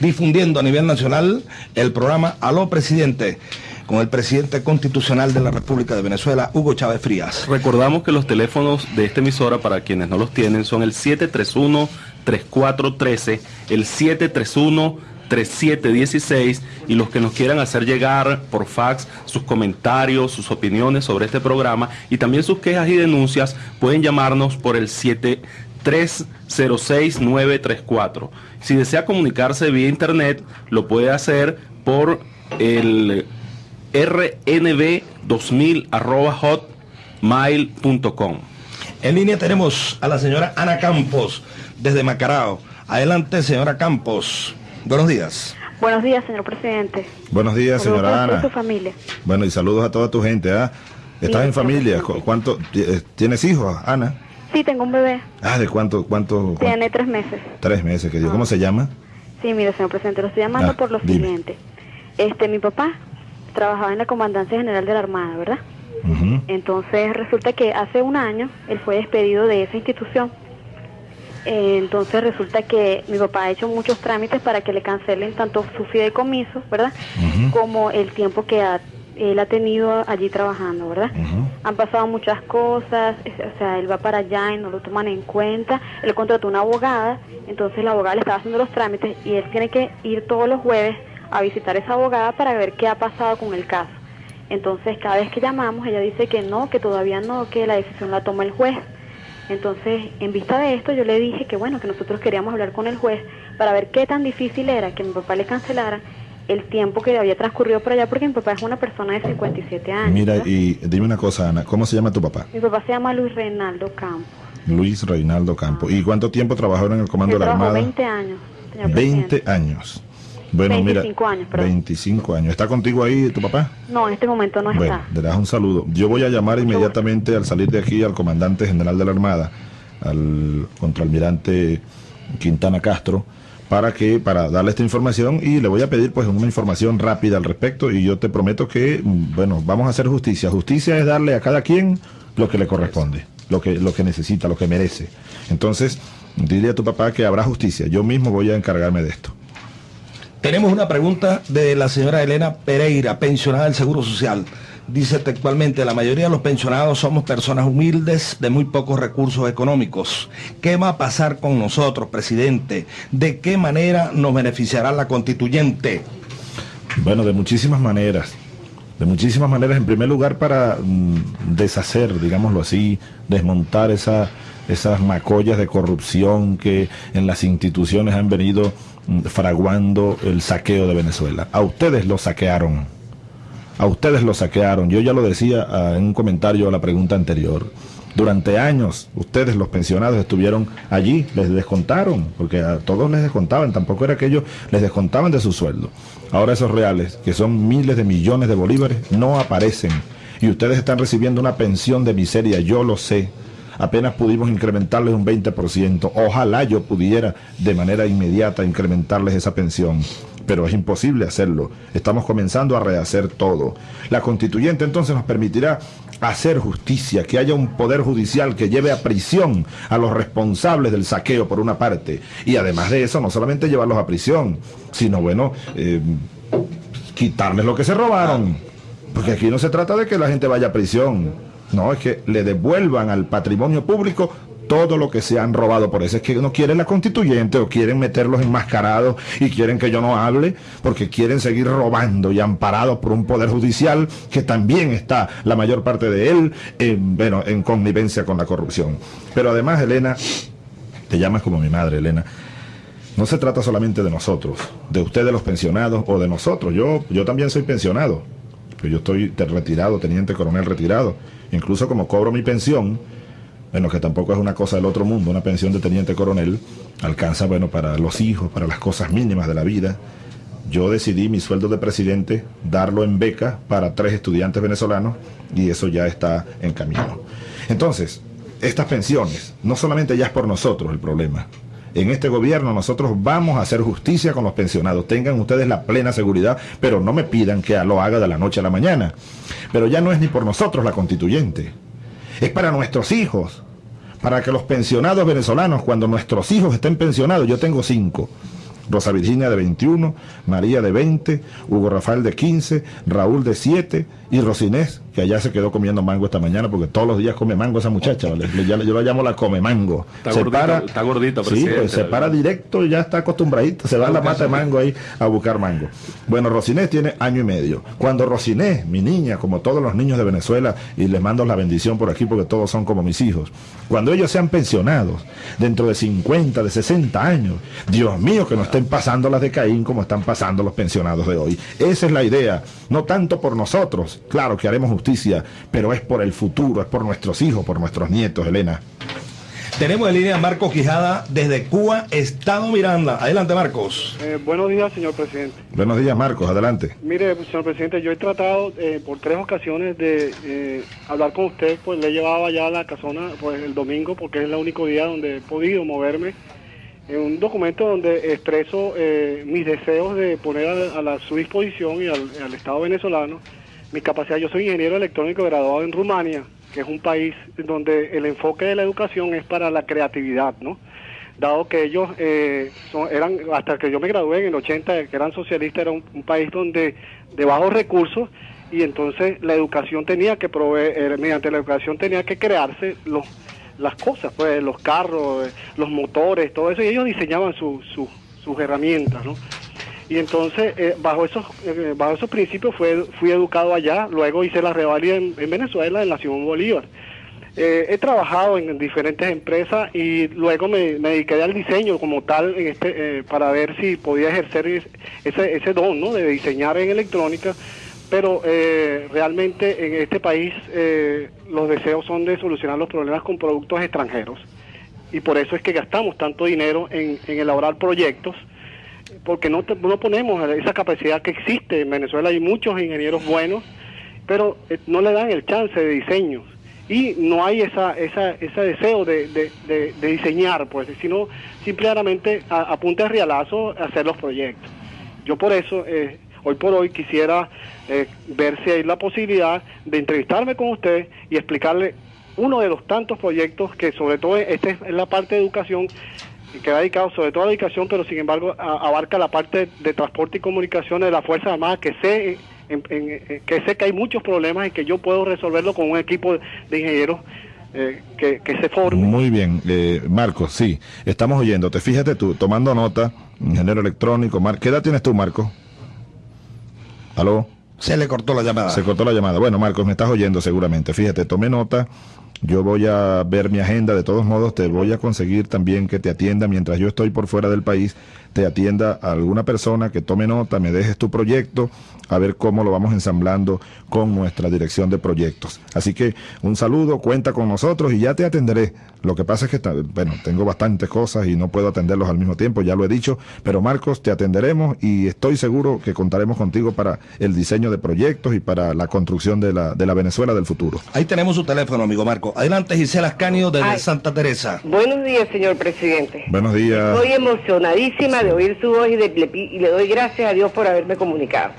difundiendo a nivel nacional el programa Aló Presidente, con el presidente constitucional de la República de Venezuela, Hugo Chávez Frías. Recordamos que los teléfonos de esta emisora, para quienes no los tienen, son el 731-3413, el 731-3716 y los que nos quieran hacer llegar por fax sus comentarios, sus opiniones sobre este programa y también sus quejas y denuncias pueden llamarnos por el 7306934. Si desea comunicarse vía internet, lo puede hacer por el rnb2000 arroba hotmail.com. En línea tenemos a la señora Ana Campos, desde Macarao. Adelante, señora Campos. Buenos días. Buenos días, señor presidente. Buenos días, Saludos señora Ana. su familia. Bueno, y saludos a toda tu gente, ¿ah? ¿Estás Sí, en familia? señor ¿Cu- ¿Cuánto? eh, ¿Tienes hijos, Ana? Sí, tengo un bebé. Ah, ¿de cuánto? cuánto? Tiene tres meses. Tres meses que dio. ¿Cómo se llama? Sí, mire, señor presidente, lo estoy llamando Ah, por lo dime. siguiente. Este, mi papá trabajaba en la Comandancia General de la Armada, ¿verdad? Entonces resulta que hace un año él fue despedido de esa institución. Eh, entonces resulta que mi papá ha hecho muchos trámites para que le cancelen tanto su fideicomiso, ¿verdad? Como el tiempo que ha- él ha tenido allí trabajando, ¿verdad? Han pasado muchas cosas, o sea, él va para allá y no lo toman en cuenta. Él contrató una abogada, entonces la abogada le estaba haciendo los trámites y él tiene que ir todos los jueves a visitar a esa abogada para ver qué ha pasado con el caso. Entonces, cada vez que llamamos, ella dice que no, que todavía no, que la decisión la toma el juez. Entonces, en vista de esto, yo le dije que bueno, que nosotros queríamos hablar con el juez para ver qué tan difícil era que mi papá le cancelara el tiempo que había transcurrido por allá, porque mi papá es una persona de 57 años. Mira, ¿verdad? y dime una cosa, Ana. ¿Cómo se llama tu papá? Mi papá se llama Luis Reinaldo Campos. Luis Reinaldo Campo. ¿Y cuánto tiempo trabajaron en el comando Él de la Armada? 20 años. señor 20 presidente. años. Bueno, 25 mira, años, perdón. 25 años. ¿Está contigo ahí tu papá? No, en este momento no Bueno, está. le das un saludo. Yo voy a llamar inmediatamente al salir de aquí al comandante general de la Armada, al contraalmirante Quintana Castro, para que para darle esta información y le voy a pedir pues una información rápida al respecto y yo te prometo que mm, bueno, vamos a hacer justicia. Justicia es darle a cada quien lo que le corresponde, lo que lo que necesita, lo que merece. Entonces, dile a tu papá que habrá justicia. Yo mismo voy a encargarme de esto. Tenemos una pregunta de la señora Elena Pereira, pensionada del Seguro Social. Dice textualmente, la mayoría de los pensionados somos personas humildes de muy pocos recursos económicos. ¿Qué va a pasar con nosotros, presidente? ¿De qué manera nos beneficiará la constituyente? Bueno, de muchísimas maneras. De muchísimas maneras, en primer lugar para mm, deshacer, digámoslo así, desmontar esa, esas macollas de corrupción que en las instituciones han venido mm, fraguando el saqueo de Venezuela. A ustedes lo saquearon. A ustedes lo saquearon. Yo ya lo decía ah, en un comentario a la pregunta anterior. Durante años, ustedes, los pensionados, estuvieron allí, les descontaron, porque a todos les descontaban, tampoco era que ellos les descontaban de su sueldo. Ahora esos reales, que son miles de millones de bolívares, no aparecen. Y ustedes están recibiendo una pensión de miseria, yo lo sé. Apenas pudimos incrementarles un 20%. Ojalá yo pudiera de manera inmediata incrementarles esa pensión pero es imposible hacerlo. Estamos comenzando a rehacer todo. La constituyente entonces nos permitirá hacer justicia, que haya un poder judicial que lleve a prisión a los responsables del saqueo por una parte. Y además de eso, no solamente llevarlos a prisión, sino bueno, eh, quitarles lo que se robaron. Porque aquí no se trata de que la gente vaya a prisión. No, es que le devuelvan al patrimonio público todo lo que se han robado. Por eso es que no quieren la constituyente o quieren meterlos enmascarados y quieren que yo no hable porque quieren seguir robando y amparados por un poder judicial que también está la mayor parte de él en, bueno, en connivencia con la corrupción. Pero además, Elena, te llamas como mi madre, Elena. No se trata solamente de nosotros, de ustedes los pensionados o de nosotros. Yo, yo también soy pensionado. Yo estoy retirado, teniente coronel retirado. Incluso como cobro mi pensión, bueno, que tampoco es una cosa del otro mundo, una pensión de teniente coronel, alcanza, bueno, para los hijos, para las cosas mínimas de la vida. Yo decidí mi sueldo de presidente darlo en beca para tres estudiantes venezolanos y eso ya está en camino. Entonces, estas pensiones, no solamente ya es por nosotros el problema. En este gobierno nosotros vamos a hacer justicia con los pensionados. Tengan ustedes la plena seguridad, pero no me pidan que lo haga de la noche a la mañana. Pero ya no es ni por nosotros la constituyente es para nuestros hijos, para que los pensionados venezolanos, cuando nuestros hijos estén pensionados, yo tengo cinco, Rosa Virginia de 21, María de 20, Hugo Rafael de 15, Raúl de 7 y Rosinés, que allá se quedó comiendo mango esta mañana porque todos los días come mango esa muchacha, ¿vale? Yo la llamo la come mango. Está gordita, está gordita, Sí, pues se para directo y ya está acostumbradito, se va a la mata de mango ahí a buscar mango. Bueno, Rosinés tiene año y medio. Cuando Rosinés, mi niña, como todos los niños de Venezuela, y les mando la bendición por aquí porque todos son como mis hijos, cuando ellos sean pensionados, dentro de 50, de 60 años, Dios mío, que no estén pasando las de Caín como están pasando los pensionados de hoy. Esa es la idea, no tanto por nosotros, claro que haremos justicia, pero es por el futuro, es por nuestros hijos, por nuestros nietos, Elena. Tenemos en línea a Marcos Quijada desde Cuba, Estado Miranda. Adelante, Marcos. Eh, buenos días, señor presidente. Buenos días, Marcos, adelante. Mire, señor presidente, yo he tratado eh, por tres ocasiones de eh, hablar con usted, pues le llevaba ya a la casona pues, el domingo, porque es el único día donde he podido moverme. En un documento donde expreso eh, mis deseos de poner a, a la, su disposición y al, al Estado venezolano mi capacidad. Yo soy ingeniero electrónico graduado en Rumania, que es un país donde el enfoque de la educación es para la creatividad, ¿no? Dado que ellos eh, son, eran, hasta que yo me gradué en el 80, que eran socialistas, era un, país donde de bajos recursos y entonces la educación tenía que proveer, eh, mediante la educación tenía que crearse los, las cosas, pues los carros, eh, los motores, todo eso, y ellos diseñaban su- su- sus herramientas, ¿no? Y entonces, eh, bajo esos eh, bajo esos principios fue, fui educado allá, luego hice la revalida en, en Venezuela, en la Simón Bolívar. Eh, he trabajado en diferentes empresas y luego me, me dediqué al diseño como tal en este, eh, para ver si podía ejercer es- ese, ese don ¿no? de diseñar en electrónica, pero eh, realmente en este país los deseos son de solucionar los problemas con productos extranjeros y por eso es que gastamos tanto dinero en elaborar proyectos porque no, te- no ponemos esa capacidad que existe en Venezuela. Hay muchos ingenieros buenos pero eh, no le dan el chance de diseño. Y no hay esa, esa, ese deseo de, de- diseñar pues sino simplemente a, a punta de rialazo hacer los proyectos. Yo por eso eh, hoy por hoy quisiera eh, ver si hay la posibilidad de entrevistarme con usted y explicarle uno de los tantos proyectos que sobre todo este es la parte de educación que va dedicado sobre todo a la educación, pero sin embargo a- abarca la parte de transporte y comunicaciones de las Fuerzas Armadas, que sé, en- en- eh, que sé que hay muchos problemas y que yo puedo resolverlo con un equipo de ingenieros eh, que, que se forme. Muy bien, eh, Marcos, sí, estamos oyéndote. Fíjate tú, tomando nota, ingeniero electrónico. Mar ¿Qué edad tienes tú, Marcos? ¿Aló? Se le cortó la llamada. Se cortó la llamada. Bueno, Marcos, me estás oyendo seguramente. Fíjate, tomé nota. Yo voy a ver mi agenda. De todos modos, te voy a conseguir también que te atienda mientras yo estoy por fuera del país. Te atienda a alguna persona que tome nota, me dejes tu proyecto, a ver cómo lo vamos ensamblando con nuestra dirección de proyectos. Así que un saludo, cuenta con nosotros y ya te atenderé. Lo que pasa es que, ta- bueno, tengo bastantes cosas y no puedo atenderlos al mismo tiempo, ya lo he dicho, pero Marcos, te atenderemos y estoy seguro que contaremos contigo para el diseño de proyectos y para la construcción de la, de la Venezuela del futuro. Ahí tenemos su teléfono, amigo Marco. Adelante, Gisela Ascanio desde Ay. Santa Teresa. Buenos días, señor presidente. Buenos días. Estoy emocionadísima de oír su voz y, de- le y doy gracias a Dios por haberme comunicado.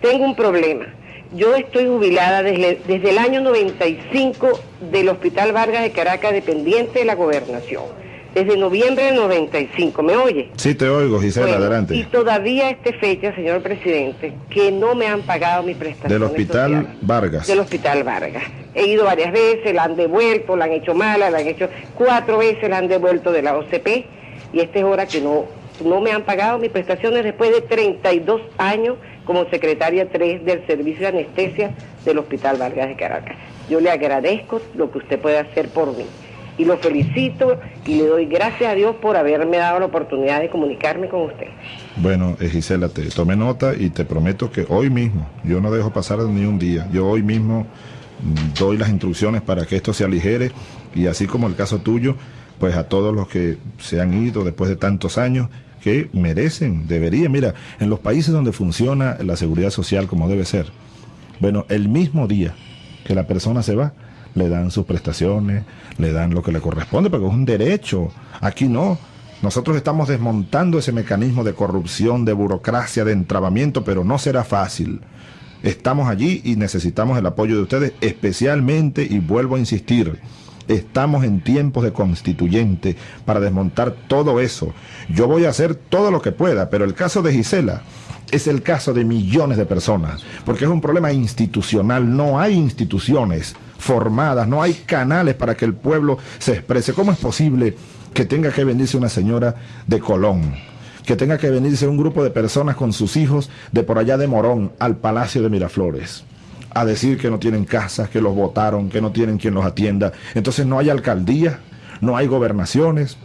Tengo un problema. Yo estoy jubilada desde, desde el año 95 del Hospital Vargas de Caracas, dependiente de la gobernación. Desde noviembre del 95, ¿me oye? Sí, te oigo, Gisela, Bueno, Y adelante. todavía a esta fecha, señor presidente, que no me han pagado mi prestación. Del Hospital Vargas. Del Hospital Vargas. He ido varias veces, la han devuelto, la han hecho mala, la han hecho cuatro veces, la han devuelto de la OCP y esta es hora que no, no me han pagado mis prestaciones después de 32 años como secretaria 3 del Servicio de Anestesia del Hospital Vargas de Caracas. Yo le agradezco lo que usted puede hacer por mí y lo felicito y le doy gracias a Dios por haberme dado la oportunidad de comunicarme con usted. Bueno, eh, Gisela, te tomé nota y te prometo que hoy mismo, yo no dejo pasar ni un día, yo hoy mismo mm, doy las instrucciones para que esto se aligere y así como el caso tuyo, pues a todos los que se han ido después de tantos años, que merecen, deberían, mira, en los países donde funciona la seguridad social como debe ser, bueno, el mismo día que la persona se va, le dan sus prestaciones, le dan lo que le corresponde, porque es un derecho. Aquí no. Nosotros estamos desmontando ese mecanismo de corrupción, de burocracia, de entrabamiento, pero no será fácil. Estamos allí y necesitamos el apoyo de ustedes, especialmente, y vuelvo a insistir, estamos en tiempos de constituyente para desmontar todo eso. Yo voy a hacer todo lo que pueda, pero el caso de Gisela es el caso de millones de personas, porque es un problema institucional, no hay instituciones formadas, no hay canales para que el pueblo se exprese. ¿Cómo es posible que tenga que venirse una señora de Colón? que tenga que venirse un grupo de personas con sus hijos de por allá de Morón al Palacio de Miraflores a decir que no tienen casas, que los votaron, que no tienen quien los atienda. Entonces no hay alcaldía, no hay gobernaciones,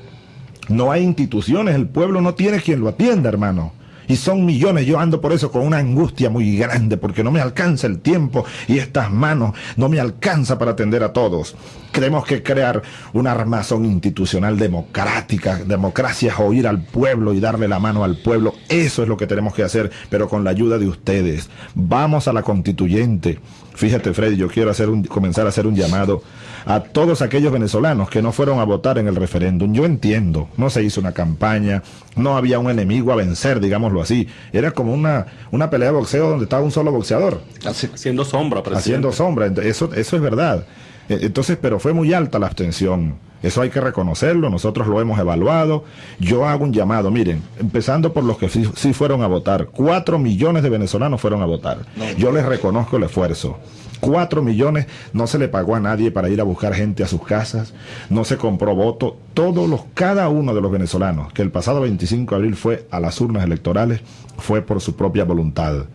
no hay instituciones, el pueblo no tiene quien lo atienda, hermano. Y son millones, yo ando por eso con una angustia muy grande, porque no me alcanza el tiempo y estas manos no me alcanza para atender a todos. Tenemos que crear una armazón institucional democrática. Democracia es oír al pueblo y darle la mano al pueblo. Eso es lo que tenemos que hacer, pero con la ayuda de ustedes. Vamos a la constituyente. Fíjate, Freddy, yo quiero hacer un, comenzar a hacer un llamado a todos aquellos venezolanos que no fueron a votar en el referéndum. Yo entiendo, no se hizo una campaña, no había un enemigo a vencer, digámoslo así. Era como una, una pelea de boxeo donde estaba un solo boxeador. Haciendo sombra, presidente. Haciendo sombra, eso, eso es verdad. E, entonces, pero fue muy alta la abstención. Eso hay que reconocerlo, nosotros lo hemos evaluado. Yo hago un llamado, miren, empezando por los que sí, sí fueron a votar. Cuatro millones de venezolanos fueron a votar. Yo les reconozco el esfuerzo. Cuatro millones no se le pagó a nadie para ir a buscar gente a sus casas, no se compró voto. Todos los, cada uno de los venezolanos que el pasado 25 de abril fue a las urnas electorales fue por su propia voluntad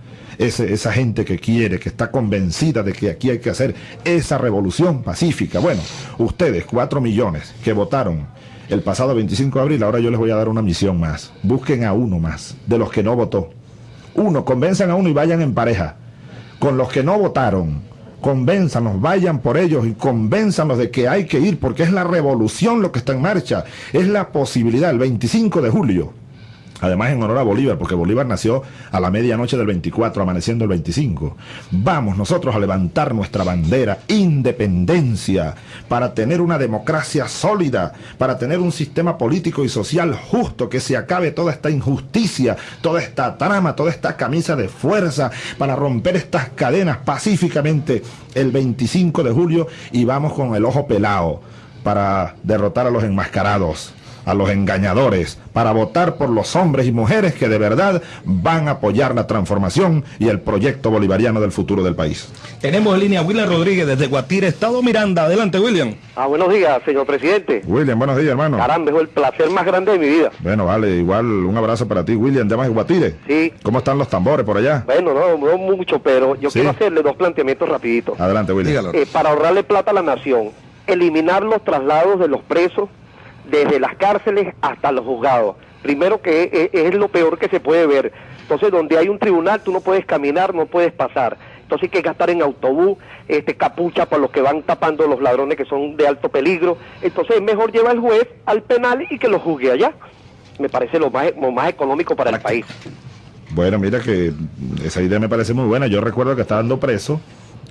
esa gente que quiere, que está convencida de que aquí hay que hacer esa revolución pacífica. Bueno, ustedes, cuatro millones que votaron el pasado 25 de abril, ahora yo les voy a dar una misión más. Busquen a uno más, de los que no votó. Uno, convenzan a uno y vayan en pareja. Con los que no votaron, convénzanos, vayan por ellos y convénzanos de que hay que ir, porque es la revolución lo que está en marcha, es la posibilidad, el 25 de julio, Además en honor a Bolívar, porque Bolívar nació a la medianoche del 24, amaneciendo el 25. Vamos nosotros a levantar nuestra bandera, independencia, para tener una democracia sólida, para tener un sistema político y social justo, que se acabe toda esta injusticia, toda esta trama, toda esta camisa de fuerza, para romper estas cadenas pacíficamente el 25 de julio y vamos con el ojo pelado para derrotar a los enmascarados a los engañadores para votar por los hombres y mujeres que de verdad van a apoyar la transformación y el proyecto bolivariano del futuro del país. Tenemos en línea a William Rodríguez desde Guatire, Estado Miranda. Adelante, William. Ah, buenos días, señor presidente. William, buenos días, hermano. Caramba, es el placer más grande de mi vida. Bueno, vale, igual un abrazo para ti, William, de más Guatire. Sí. ¿Cómo están los tambores por allá? Bueno, no, no mucho, pero yo quiero hacerle dos planteamientos rapiditos. Adelante, William. Eh, para ahorrarle plata a la nación, eliminar los traslados de los presos desde las cárceles hasta los juzgados. Primero que es, lo peor que se puede ver. Entonces, donde hay un tribunal, tú no puedes caminar, no puedes pasar. Entonces hay que gastar en autobús, este, capucha para los que van tapando los ladrones que son de alto peligro. Entonces es mejor llevar al juez al penal y que lo juzgue allá. Me parece lo más, lo más económico para el país. Bueno, mira que esa idea me parece muy buena. Yo recuerdo que estaba dando preso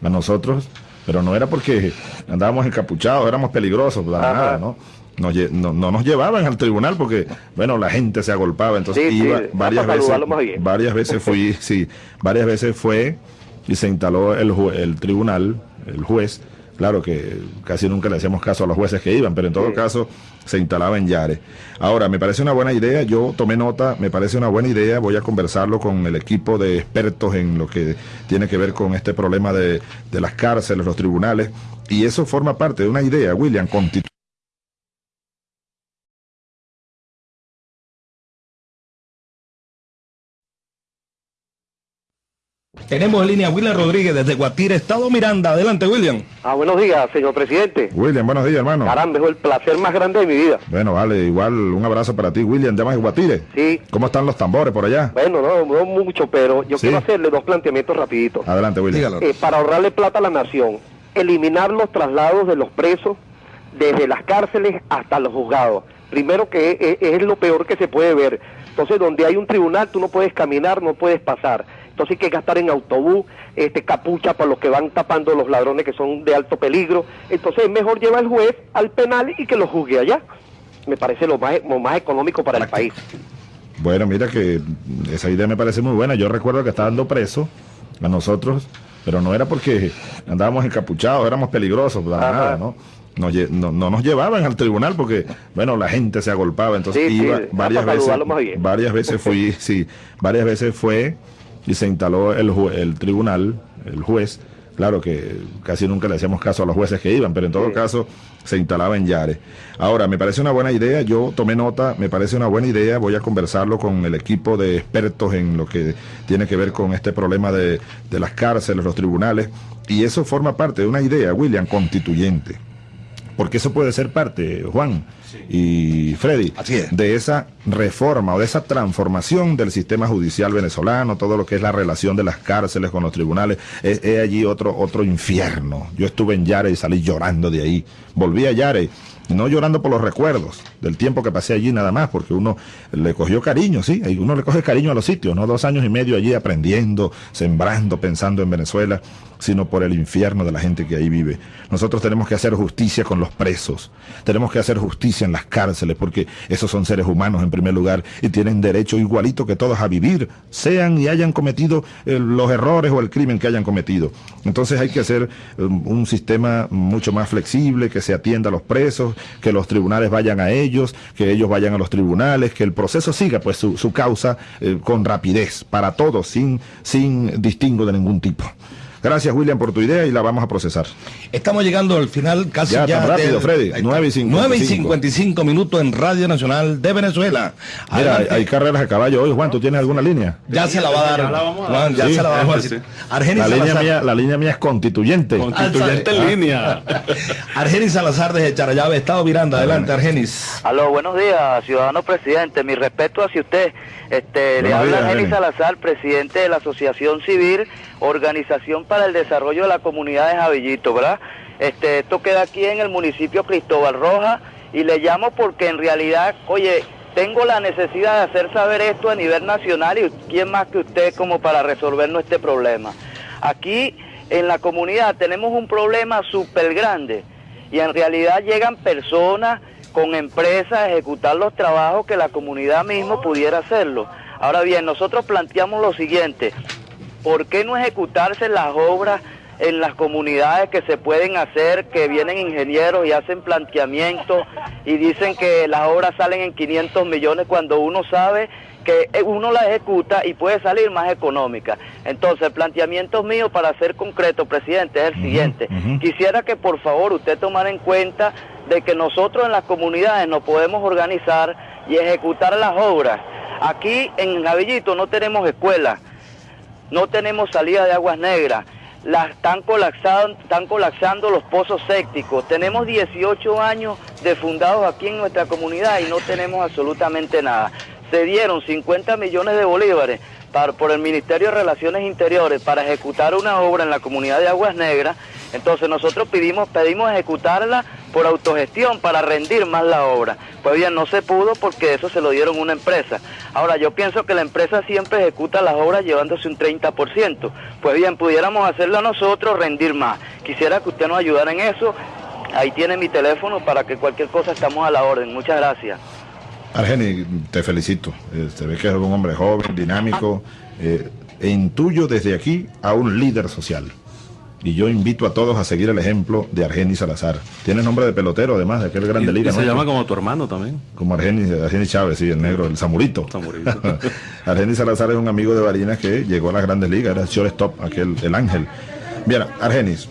a nosotros, pero no era porque andábamos encapuchados, éramos peligrosos, nada, ¿no? No, nos llevaban al tribunal porque, bueno, la gente se agolpaba, entonces iba varias veces, varias veces fui, [LAUGHS] sí, varias veces fue y se instaló el, el tribunal, el juez, claro que casi nunca le hacíamos caso a los jueces que iban, pero en todo caso se instalaba en Yare. Ahora, me parece una buena idea, yo tomé nota, me parece una buena idea, voy a conversarlo con el equipo de expertos en lo que tiene que ver con este problema de, de las cárceles, los tribunales, y eso forma parte de una idea, William, constitucional Tenemos en línea a William Rodríguez desde Guatire, Estado Miranda. Adelante, William. Ah, buenos días, señor presidente. William, buenos días, hermano. Caramba, es el placer más grande de mi vida. Bueno, vale, igual un abrazo para ti, William, de más Guatire. Sí. ¿Cómo están los tambores por allá? Bueno, no, no mucho, pero yo quiero hacerle dos planteamientos rapiditos. Adelante, William. Eh, para ahorrarle plata a la nación, eliminar los traslados de los presos desde las cárceles hasta los juzgados. Primero que es, es lo peor que se puede ver. Entonces, donde hay un tribunal, tú no puedes caminar, no puedes pasar. Entonces hay que gastar en autobús, este, capucha para los que van tapando los ladrones que son de alto peligro. Entonces es mejor llevar al juez al penal y que lo juzgue allá. Me parece lo más, lo más económico para el país. Bueno, mira que esa idea me parece muy buena. Yo recuerdo que estaba dando preso a nosotros, pero no era porque andábamos encapuchados, éramos peligrosos, nada, ¿no? no, nos llevaban al tribunal porque, bueno, la gente se agolpaba, entonces iba varias veces, varias veces fui, sí, varias veces fue y se instaló el, el tribunal, el juez, claro que casi nunca le hacíamos caso a los jueces que iban, pero en todo caso se instalaba en Yare. Ahora, me parece una buena idea, yo tomé nota, me parece una buena idea, voy a conversarlo con el equipo de expertos en lo que tiene que ver con este problema de, de las cárceles, los tribunales, y eso forma parte de una idea, William, constituyente. Porque eso puede ser parte, Juan, y Freddy, Así es. de esa reforma o de esa transformación del sistema judicial venezolano, todo lo que es la relación de las cárceles con los tribunales, es, es allí otro, otro infierno. Yo estuve en Yare y salí llorando de ahí. Volví a Yare no llorando por los recuerdos del tiempo que pasé allí nada más, porque uno le cogió cariño, sí, y uno le coge cariño a los sitios, no dos años y medio allí aprendiendo, sembrando, pensando en Venezuela, sino por el infierno de la gente que ahí vive. Nosotros tenemos que hacer justicia con los presos, tenemos que hacer justicia en las cárceles, porque esos son seres humanos en primer lugar y tienen derecho igualito que todos a vivir, sean y hayan cometido eh, los errores o el crimen que hayan cometido. Entonces hay que hacer um, un sistema mucho más flexible, que se atienda a los presos, que los tribunales vayan a ellos, que ellos vayan a los tribunales, que el proceso siga pues su, su causa eh, con rapidez para todos, sin, sin distingo de ningún tipo. Gracias, William, por tu idea y la vamos a procesar. Estamos llegando al final casi Ya, ya. tan rápido, del- Freddy. Ahí está. 9 y 55. 9 y 55 minutos en Radio Nacional de Venezuela. Mira, hay, carreras a caballo hoy. Juan, ¿tú tienes alguna línea? ya se la va a dar. Dar. Juan, ya Sí, se la vamos a sí. Argenis La línea, Salazar. mía, la línea mía es constituyente. Constituyente en línea. [LAUGHS] Argenis Salazar desde Charallave, Estado Miranda. Adelante, Argenis. Aló, buenos días, ciudadano presidente. Mi respeto hacia usted. Este, le habla días, Jenny. Salazar, presidente de la Asociación Civil, Organización para el Desarrollo de la Comunidad de Javillito, ¿verdad? Este, esto queda aquí en el municipio Cristóbal Roja y le llamo porque en realidad, oye, tengo la necesidad de hacer saber esto a nivel nacional y quién más que usted como para resolvernos este problema. Aquí en la comunidad tenemos un problema súper grande y en realidad llegan personas con empresas a ejecutar los trabajos que la comunidad mismo pudiera hacerlo. Ahora bien, nosotros planteamos lo siguiente, ¿por qué no ejecutarse las obras en las comunidades que se pueden hacer, que vienen ingenieros y hacen planteamientos y dicen que las obras salen en 500 millones cuando uno sabe que eh, uno la ejecuta y puede salir más económica. Entonces, el planteamiento mío para ser concreto, presidente, es el siguiente. Quisiera que por favor usted tomara en cuenta de que nosotros en las comunidades nos podemos organizar y ejecutar las obras. Aquí en Javillito no tenemos escuelas, no tenemos salida de aguas negras, las están colapsando, están colapsando los pozos sépticos. Tenemos 18 años de fundados aquí en nuestra comunidad y no tenemos absolutamente nada. Se dieron 50 millones de bolívares para- por el Ministerio de Relaciones Interiores para ejecutar una obra en la comunidad de Aguas Negras. Entonces nosotros pedimos, pedimos ejecutarla por autogestión para rendir más la obra. Pues bien, no se pudo porque eso se lo dieron una empresa. Ahora, yo pienso que la empresa siempre ejecuta las obras llevándose un 30%. Pues bien, pudiéramos hacerlo nosotros, rendir más. Quisiera que usted nos ayudara en eso. Ahí tiene mi teléfono para que cualquier cosa estamos a la orden. Muchas gracias. Argeni, te felicito. Eh, se ve que eres un hombre joven, dinámico. eh, e intuyo desde aquí a un líder social. Y yo invito a todos a seguir el ejemplo de Argenis Salazar. Tiene nombre de pelotero, además, de aquel grande Y, liga. y se llama como tu hermano también. Como Argenis, Argenis Chávez, sí, el negro, el Zamurito. Zamurito. [LAUGHS] Argenis Salazar es un amigo de Barinas que llegó a las grandes ligas, era el shortstop, aquel, el ángel. Bien, Argenis,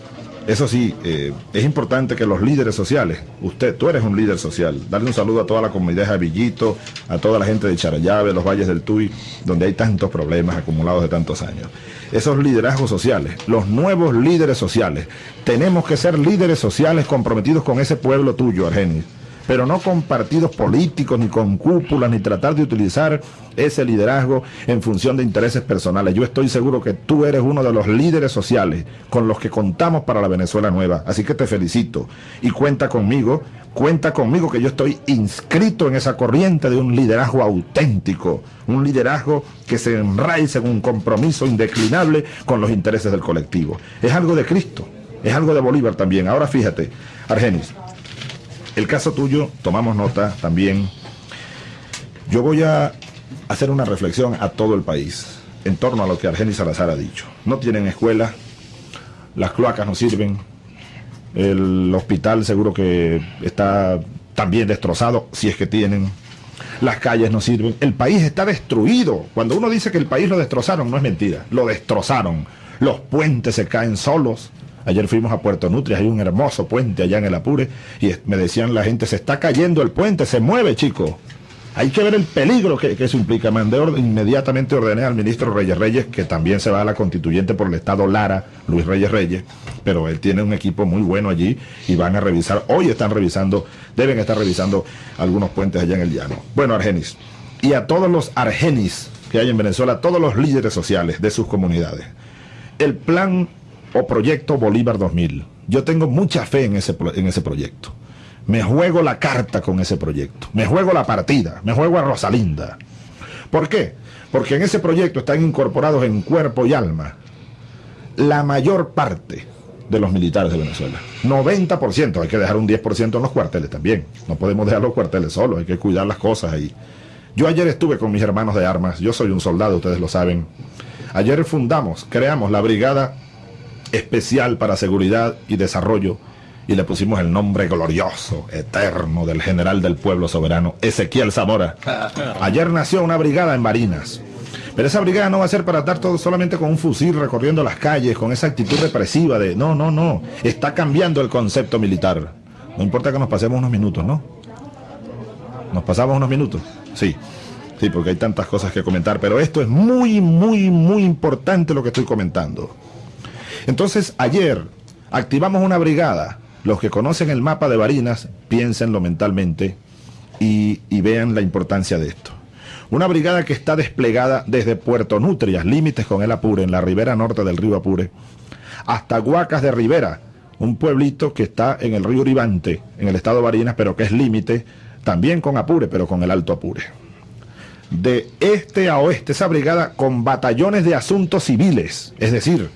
eso sí, eh, es importante que los líderes sociales, usted, tú eres un líder social, darle un saludo a toda la comunidad de Javillito, a toda la gente de Charallave, los valles del Tuy, donde hay tantos problemas acumulados de tantos años. Esos liderazgos sociales, los nuevos líderes sociales, tenemos que ser líderes sociales comprometidos con ese pueblo tuyo, Argenis pero no con partidos políticos, ni con cúpulas, ni tratar de utilizar ese liderazgo en función de intereses personales. Yo estoy seguro que tú eres uno de los líderes sociales con los que contamos para la Venezuela nueva. Así que te felicito y cuenta conmigo, cuenta conmigo que yo estoy inscrito en esa corriente de un liderazgo auténtico, un liderazgo que se enraiza en un compromiso indeclinable con los intereses del colectivo. Es algo de Cristo, es algo de Bolívar también. Ahora fíjate, Argenis, el caso tuyo, tomamos nota también. Yo voy a hacer una reflexión a todo el país en torno a lo que Argenis Salazar ha dicho. No tienen escuela, las cloacas no sirven, el hospital seguro que está también destrozado, si es que tienen. Las calles no sirven. El país está destruido. Cuando uno dice que el país lo destrozaron, no es mentira. Lo destrozaron. Los puentes se caen solos. Ayer fuimos a Puerto Nutria, hay un hermoso puente allá en el Apure y me decían la gente, se está cayendo el puente, se mueve, chico. Hay que ver el peligro que, que eso implica. Mandé orden- inmediatamente ordené al ministro Reyes Reyes, que también se va a la constituyente por el estado Lara, Luis Reyes Reyes, pero él tiene un equipo muy bueno allí y van a revisar, hoy están revisando, deben estar revisando algunos puentes allá en el llano. Bueno, Argenis, y a todos los Argenis que hay en Venezuela, todos los líderes sociales de sus comunidades. El plan o proyecto Bolívar 2000. Yo tengo mucha fe en ese, en ese proyecto. Me juego la carta con ese proyecto. Me juego la partida. Me juego a Rosalinda. ¿Por qué? Porque en ese proyecto están incorporados en cuerpo y alma la mayor parte de los militares de Venezuela. 90%. Hay que dejar un 10% en los cuarteles también. No podemos dejar los cuarteles solos. Hay que cuidar las cosas ahí. Yo ayer estuve con mis hermanos de armas. Yo soy un soldado, ustedes lo saben. Ayer fundamos, creamos la Brigada Especial para Seguridad y Desarrollo y le pusimos el nombre glorioso, eterno del general del pueblo soberano, Ezequiel Zamora. [LAUGHS] Ayer nació una brigada en Barinas. Pero esa brigada no va a ser para estar todo solamente con un fusil recorriendo las calles, con esa actitud represiva de no, no, no. Está cambiando el concepto militar. No importa que nos pasemos unos minutos, ¿no? ¿Nos pasamos unos minutos? Sí. Sí, porque hay tantas cosas que comentar, pero esto es muy, muy, muy importante lo que estoy comentando. Entonces, ayer activamos una brigada. Los que conocen el mapa de Barinas, piénsenlo mentalmente y, vean la importancia de esto. Una brigada que está desplegada desde Puerto Nutrias, límites con el Apure, en la ribera norte del río Apure, hasta Huacas de Rivera, un pueblito que está en el río Uribante, en el estado de Barinas, pero que es límite también con Apure, pero con el Alto Apure. De este a oeste, esa brigada con batallones de asuntos civiles, es decir,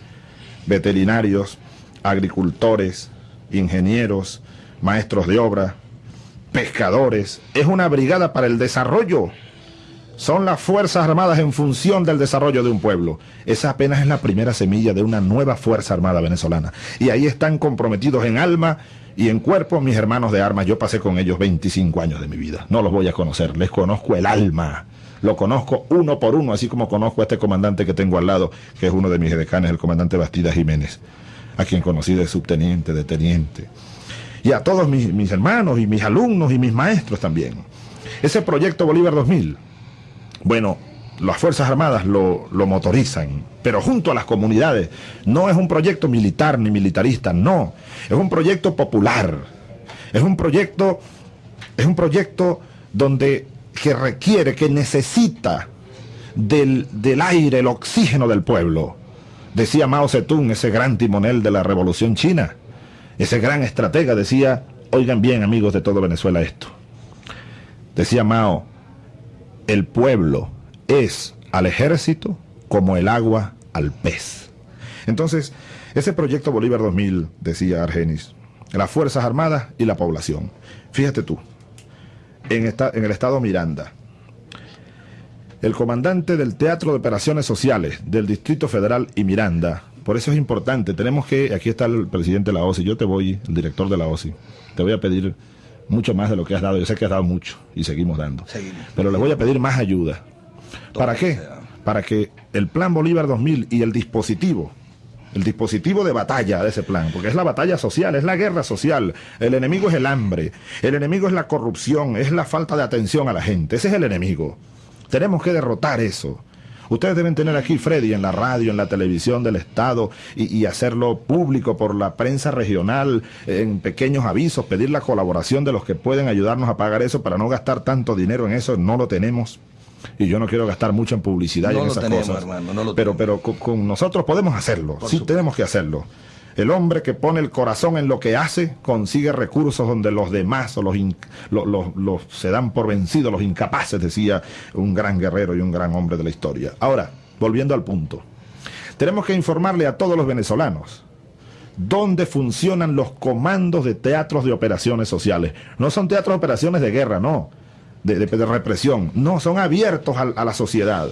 veterinarios, agricultores, ingenieros, maestros de obra, pescadores. Es una brigada para el desarrollo. Son las Fuerzas Armadas en función del desarrollo de un pueblo. Esa apenas es la primera semilla de una nueva Fuerza Armada venezolana. Y ahí están comprometidos en alma y en cuerpo mis hermanos de armas. Yo pasé con ellos 25 años de mi vida. No los voy a conocer, les conozco el alma. Lo conozco uno por uno, así como conozco a este comandante que tengo al lado, que es uno de mis decanes, el comandante Bastida Jiménez, a quien conocí de subteniente, de teniente. Y a todos mis, mis hermanos y mis alumnos y mis maestros también. Ese proyecto Bolívar 2000, bueno, las Fuerzas Armadas lo, lo, motorizan, pero junto a las comunidades. No es un proyecto militar ni militarista, no. Es un proyecto popular. Es un proyecto, es un proyecto donde que requiere, que necesita del, del aire, el oxígeno del pueblo. Decía Mao Zedong, ese gran timonel de la revolución china, ese gran estratega, decía, oigan bien amigos de todo Venezuela esto. Decía Mao, el pueblo es al ejército como el agua al pez. Entonces, ese proyecto Bolívar 2000, decía Argenis, las Fuerzas Armadas y la población. Fíjate tú, en, esta, en el estado Miranda, el comandante del Teatro de Operaciones Sociales del Distrito Federal y Miranda, por eso es importante, tenemos que, aquí está el presidente de la OSI, yo te voy, el director de la OSI, te voy a pedir mucho más de lo que has dado, yo sé que has dado mucho y seguimos dando, Seguimos. pero le voy a pedir más ayuda. ¿Para qué? Para que el Plan Bolívar 2000 y el dispositivo, el dispositivo de batalla de ese plan, porque es la batalla social, es la guerra social, el enemigo es el hambre, el enemigo es la corrupción, es la falta de atención a la gente, ese es el enemigo. Tenemos que derrotar eso. Ustedes deben tener aquí, Freddy, en la radio, en la televisión del Estado y, y hacerlo público por la prensa regional, en pequeños avisos, pedir la colaboración de los que pueden ayudarnos a pagar eso para no gastar tanto dinero en eso, no lo tenemos. Y yo no quiero gastar mucho en publicidad y en lo esas tenemos, cosas. hermano, no lo pero, tenemos. pero con, nosotros podemos hacerlo. Por sí, supuesto. tenemos que hacerlo. El hombre que pone el corazón en lo que hace consigue recursos donde los demás o los, in- los se dan por vencidos, los incapaces, decía un gran guerrero y un gran hombre de la historia. Ahora, volviendo al punto, tenemos que informarle a todos los venezolanos dónde funcionan los comandos de teatros de operaciones sociales. No son teatros de operaciones de guerra, no, de, represión, no, son abiertos al- a la sociedad.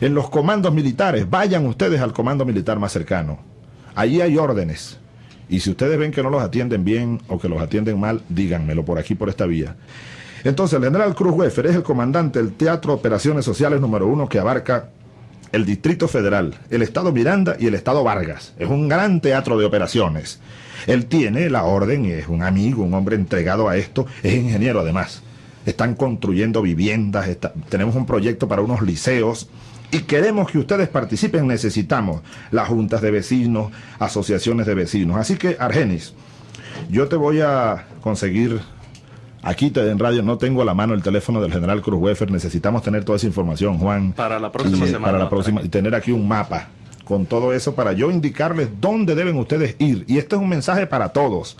En los comandos militares, vayan ustedes al comando militar más cercano. Allí hay órdenes. Y si ustedes ven que no los atienden bien o que los atienden mal, díganmelo por aquí, por esta vía. Entonces, el general Cruz Weffer es el comandante del Teatro Operaciones Sociales número uno que abarca el Distrito Federal, el Estado Miranda y el Estado Vargas. Es un gran teatro de operaciones. Él tiene la orden es un amigo, un hombre entregado a esto, es ingeniero además. Están construyendo viviendas, está- tenemos un proyecto para unos liceos y queremos que ustedes participen. Necesitamos las juntas de vecinos, asociaciones de vecinos. Así que, Argenis, yo te voy a conseguir. Aquí te- en radio no tengo a la mano el teléfono del general Cruz Wefer. Necesitamos tener toda esa información, Juan. Para la próxima y, eh, semana Para la próxima. Y tener aquí un mapa con todo eso para yo indicarles dónde deben ustedes ir. Y este es un mensaje para todos.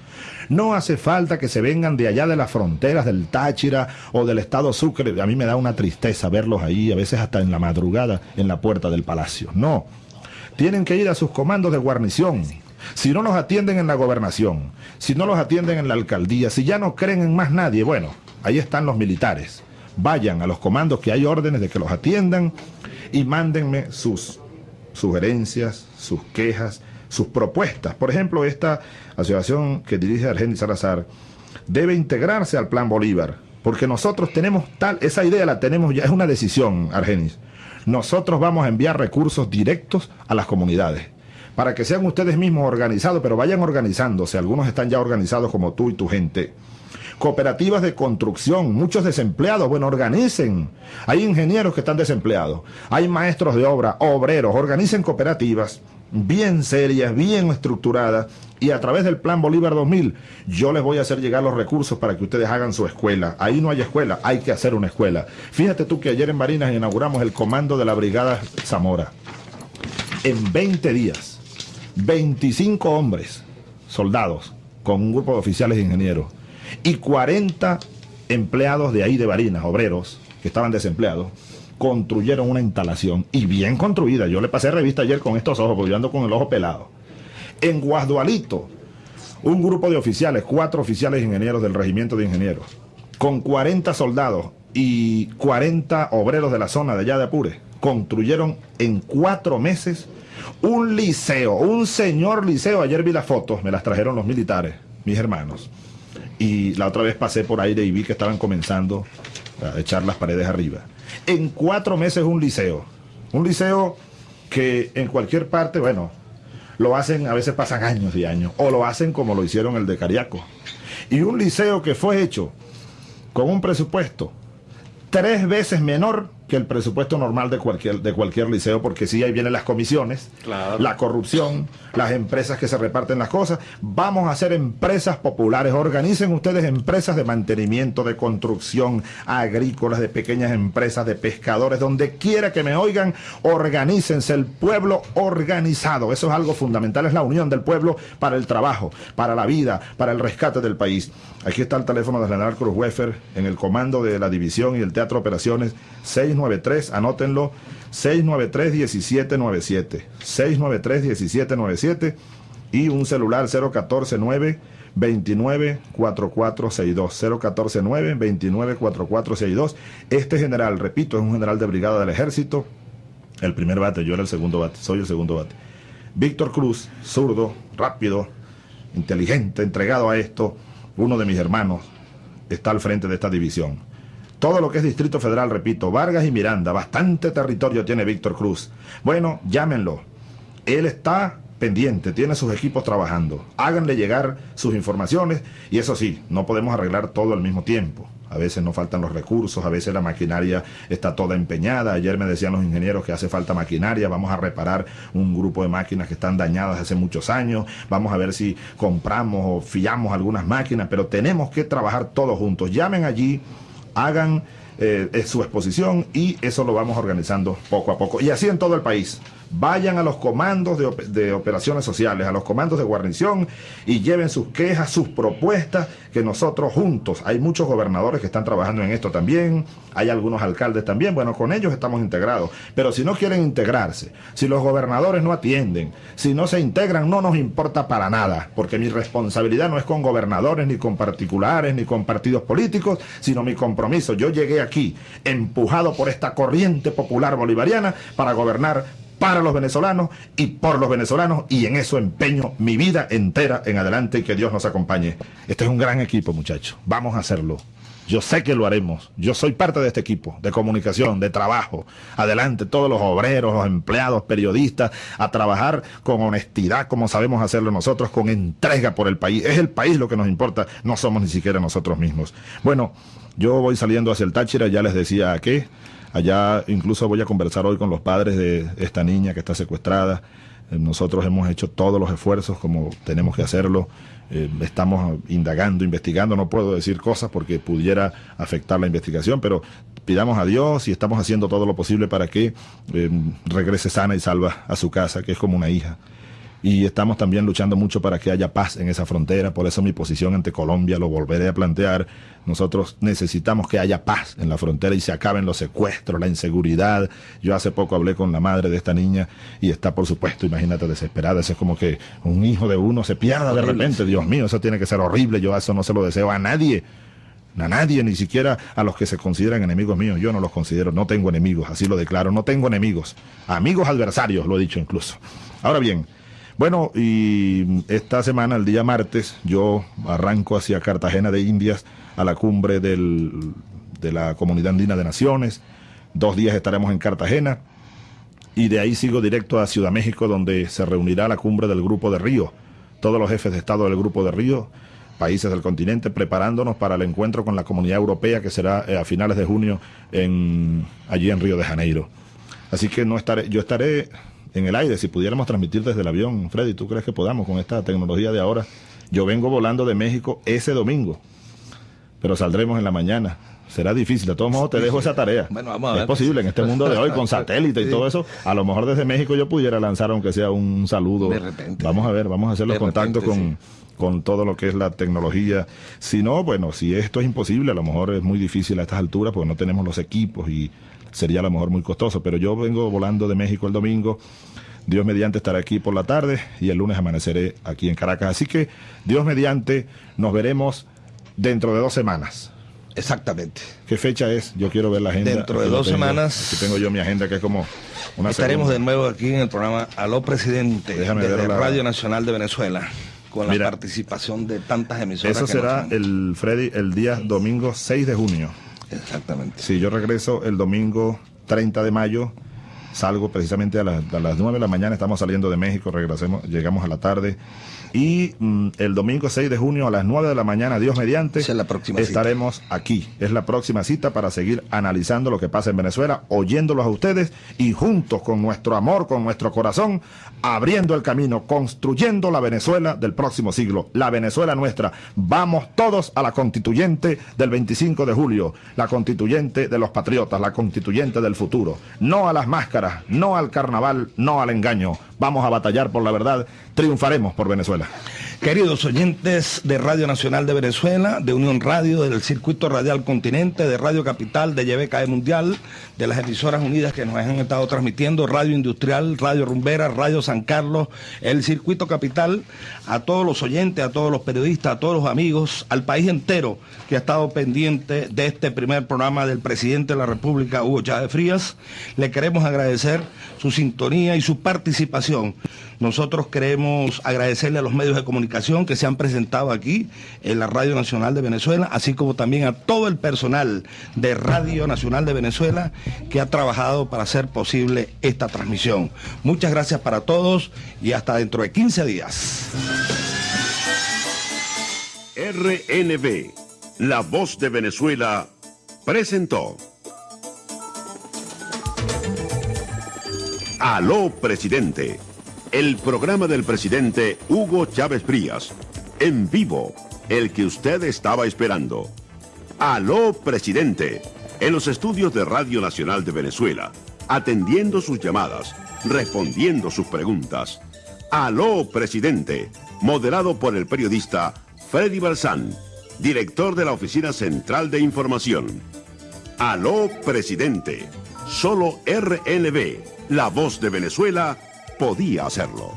No hace falta que se vengan de allá de las fronteras del Táchira o del estado Sucre. A mí me da una tristeza verlos ahí, a veces hasta en la madrugada, en la puerta del palacio. No. Tienen que ir a sus comandos de guarnición. Si no los atienden en la gobernación, si no los atienden en la alcaldía, si ya no creen en más nadie, bueno, ahí están los militares. Vayan a los comandos que hay órdenes de que los atiendan y mándenme sus sugerencias, sus quejas, sus propuestas. Por ejemplo, esta asociación que dirige Argenis Salazar debe integrarse al Plan Bolívar, porque nosotros tenemos tal, esa idea la tenemos ya, es una decisión, Argenis. Nosotros vamos a enviar recursos directos a las comunidades, para que sean ustedes mismos organizados, pero vayan organizándose, algunos están ya organizados como tú y tu gente cooperativas de construcción, muchos desempleados, bueno, organicen. Hay ingenieros que están desempleados, hay maestros de obra, obreros, organicen cooperativas bien serias, bien estructuradas y a través del Plan Bolívar 2000 yo les voy a hacer llegar los recursos para que ustedes hagan su escuela. Ahí no hay escuela, hay que hacer una escuela. Fíjate tú que ayer en Barinas inauguramos el comando de la Brigada Zamora. En 20 días, 25 hombres, soldados, con un grupo de oficiales e ingenieros, y 40 empleados de ahí de Barinas, obreros, que estaban desempleados, construyeron una instalación y bien construida. Yo le pasé revista ayer con estos ojos, porque yo ando con el ojo pelado. En Guasdualito, un grupo de oficiales, cuatro oficiales ingenieros del regimiento de ingenieros, con 40 soldados y 40 obreros de la zona de allá de Apure, construyeron en cuatro meses un liceo, un señor liceo. Ayer vi las fotos, me las trajeron los militares, mis hermanos. Y la otra vez pasé por aire y vi que estaban comenzando a echar las paredes arriba. En cuatro meses un liceo. Un liceo que en cualquier parte, bueno, lo hacen, a veces pasan años y años, o lo hacen como lo hicieron el de Cariaco. Y un liceo que fue hecho con un presupuesto tres veces menor que el presupuesto normal de cualquier, de cualquier liceo, porque sí, ahí vienen las comisiones, Claro. la corrupción, las empresas que se reparten las cosas. Vamos a hacer empresas populares. Organicen ustedes empresas de mantenimiento, de construcción, agrícolas, de pequeñas empresas, de pescadores, donde quiera que me oigan, organícense el pueblo organizado. Eso es algo fundamental, es la unión del pueblo para el trabajo, para la vida, para el rescate del país. Aquí está el teléfono del general Cruz Wefer en el comando de la división y el Teatro Operaciones 693, anótenlo, 693-1797, 693-1797 y un celular 0149 29 4462 0149 29 4462 Este general, repito, es un general de brigada del ejército, el primer bate, yo era el segundo bate, soy el segundo bate. Víctor Cruz, zurdo, rápido, inteligente, entregado a esto, uno de mis hermanos, está al frente de esta división. Todo lo que es Distrito Federal, repito, Vargas y Miranda, bastante territorio tiene Víctor Cruz. Bueno, llámenlo. Él está pendiente, tiene sus equipos trabajando. Háganle llegar sus informaciones y eso sí, no podemos arreglar todo al mismo tiempo. A veces nos faltan los recursos, a veces la maquinaria está toda empeñada. Ayer me decían los ingenieros que hace falta maquinaria, vamos a reparar un grupo de máquinas que están dañadas hace muchos años, vamos a ver si compramos o fiamos algunas máquinas, pero tenemos que trabajar todos juntos. Llamen allí, hagan eh, su exposición y eso lo vamos organizando poco a poco. Y así en todo el país. Vayan a los comandos de, op- de operaciones sociales, a los comandos de guarnición y lleven sus quejas, sus propuestas, que nosotros juntos, hay muchos gobernadores que están trabajando en esto también, hay algunos alcaldes también, bueno, con ellos estamos integrados, pero si no quieren integrarse, si los gobernadores no atienden, si no se integran, no nos importa para nada, porque mi responsabilidad no es con gobernadores, ni con particulares, ni con partidos políticos, sino mi compromiso. Yo llegué aquí empujado por esta corriente popular bolivariana para gobernar para los venezolanos y por los venezolanos y en eso empeño mi vida entera en adelante y que Dios nos acompañe. Este es un gran equipo, muchachos. Vamos a hacerlo. Yo sé que lo haremos. Yo soy parte de este equipo de comunicación, de trabajo. Adelante, todos los obreros, los empleados, periodistas, a trabajar con honestidad, como sabemos hacerlo nosotros, con entrega por el país. Es el país lo que nos importa, no somos ni siquiera nosotros mismos. Bueno, yo voy saliendo hacia el Táchira, ya les decía a qué. Allá incluso voy a conversar hoy con los padres de esta niña que está secuestrada. Eh, nosotros hemos hecho todos los esfuerzos como tenemos que hacerlo. Eh, estamos indagando, investigando, no puedo decir cosas porque pudiera afectar la investigación, pero pidamos a Dios y estamos haciendo todo lo posible para que eh, regrese sana y salva a su casa, que es como una hija y estamos también luchando mucho para que haya paz en esa frontera, por eso mi posición ante Colombia lo volveré a plantear. Nosotros necesitamos que haya paz en la frontera y se acaben los secuestros, la inseguridad. Yo hace poco hablé con la madre de esta niña y está, por supuesto, imagínate, desesperada. Eso es como que un hijo de uno se pierda de repente. Dios mío, eso tiene que ser horrible. Yo eso no se lo deseo a nadie. A nadie, ni siquiera a los que se consideran enemigos míos. Yo no los considero, no tengo enemigos, así lo declaro, no tengo enemigos. Amigos adversarios, lo he dicho incluso. Ahora bien, bueno, y esta semana, el día martes, yo arranco hacia Cartagena de Indias a la cumbre del, de la Comunidad Andina de Naciones. Dos días estaremos en Cartagena y de ahí sigo directo a Ciudad México, donde se reunirá la cumbre del Grupo de Río. Todos los jefes de Estado del Grupo de Río, países del continente, preparándonos para el encuentro con la Comunidad Europea que será eh, a finales de junio en, allí en Río de Janeiro. Así que no estaré, yo estaré en el aire, si pudiéramos transmitir desde el avión, Freddy, ¿tú crees que podamos con esta tecnología de ahora? Yo vengo volando de México ese domingo, pero saldremos en la mañana. Será difícil, de todos modos te dejo esa tarea. Bueno, vamos a ver. Es posible en este mundo de hoy con [LAUGHS] satélite y todo eso. A lo mejor desde México yo pudiera lanzar aunque sea un saludo. De repente. Vamos a ver, vamos a hacer los contactos con, con todo lo que es la tecnología. Si no, bueno, si esto es imposible, a lo mejor es muy difícil a estas alturas porque no tenemos los equipos y sería a lo mejor muy costoso, pero yo vengo volando de México el domingo. Dios mediante estaré aquí por la tarde y el lunes amaneceré aquí en Caracas. Así que Dios mediante nos veremos dentro de dos semanas. Exactamente. ¿Qué fecha es? Yo quiero ver la agenda. Dentro de dos semanas. Aquí tengo yo mi agenda que es como una Estaremos de nuevo aquí en el programa Aló Presidente Déjame desde Radio Nacional de Venezuela con la participación de tantas emisoras. Eso será el Freddy el día domingo 6 de junio. Exactamente. Sí, yo regreso el domingo 30 de mayo. Salgo precisamente a, a las 9 de la mañana, estamos saliendo de México, regresemos, llegamos a la tarde y mm, el domingo 6 de junio a las 9 de la mañana, Dios mediante, la próxima estaremos aquí. Es la próxima cita para seguir analizando lo que pasa en Venezuela, oyéndolos a ustedes y juntos con nuestro amor, con nuestro corazón, abriendo el camino, construyendo la Venezuela del próximo siglo, la Venezuela nuestra. Vamos todos a la constituyente del 25 de julio, la constituyente de los patriotas, la constituyente del futuro. No a las máscaras, no al carnaval, no al engaño. Vamos a batallar por la verdad, triunfaremos por Venezuela. Queridos oyentes de Radio Nacional de Venezuela, de Unión Radio, del Circuito Radial Continente, de Radio Capital, de YBKE Mundial, de las emisoras unidas que nos han estado transmitiendo, Radio Industrial, Radio Rumbera, Radio San Carlos, el Circuito Capital, a todos los oyentes, a todos los periodistas, a todos los amigos, al país entero que ha estado pendiente de este primer programa del presidente de la República, Hugo Chávez Frías, le queremos agradecer su sintonía y su participación. Nosotros queremos agradecerle a los medios de comunicación que se han presentado aquí en la Radio Nacional de Venezuela, así como también a todo el personal de Radio Nacional de Venezuela que ha trabajado para hacer posible esta transmisión. Muchas gracias para todos y hasta dentro de 15 días. RNB, la voz de Venezuela, presentó. Aló, presidente el programa del presidente Hugo Chávez Frías. En vivo, el que usted estaba esperando. Aló, presidente. En los estudios de Radio Nacional de Venezuela. Atendiendo sus llamadas, respondiendo sus preguntas. Aló, presidente. Moderado por el periodista Freddy Balsán, director de la Oficina Central de Información. Aló, presidente. Solo RNB, la voz de Venezuela podía hacerlo.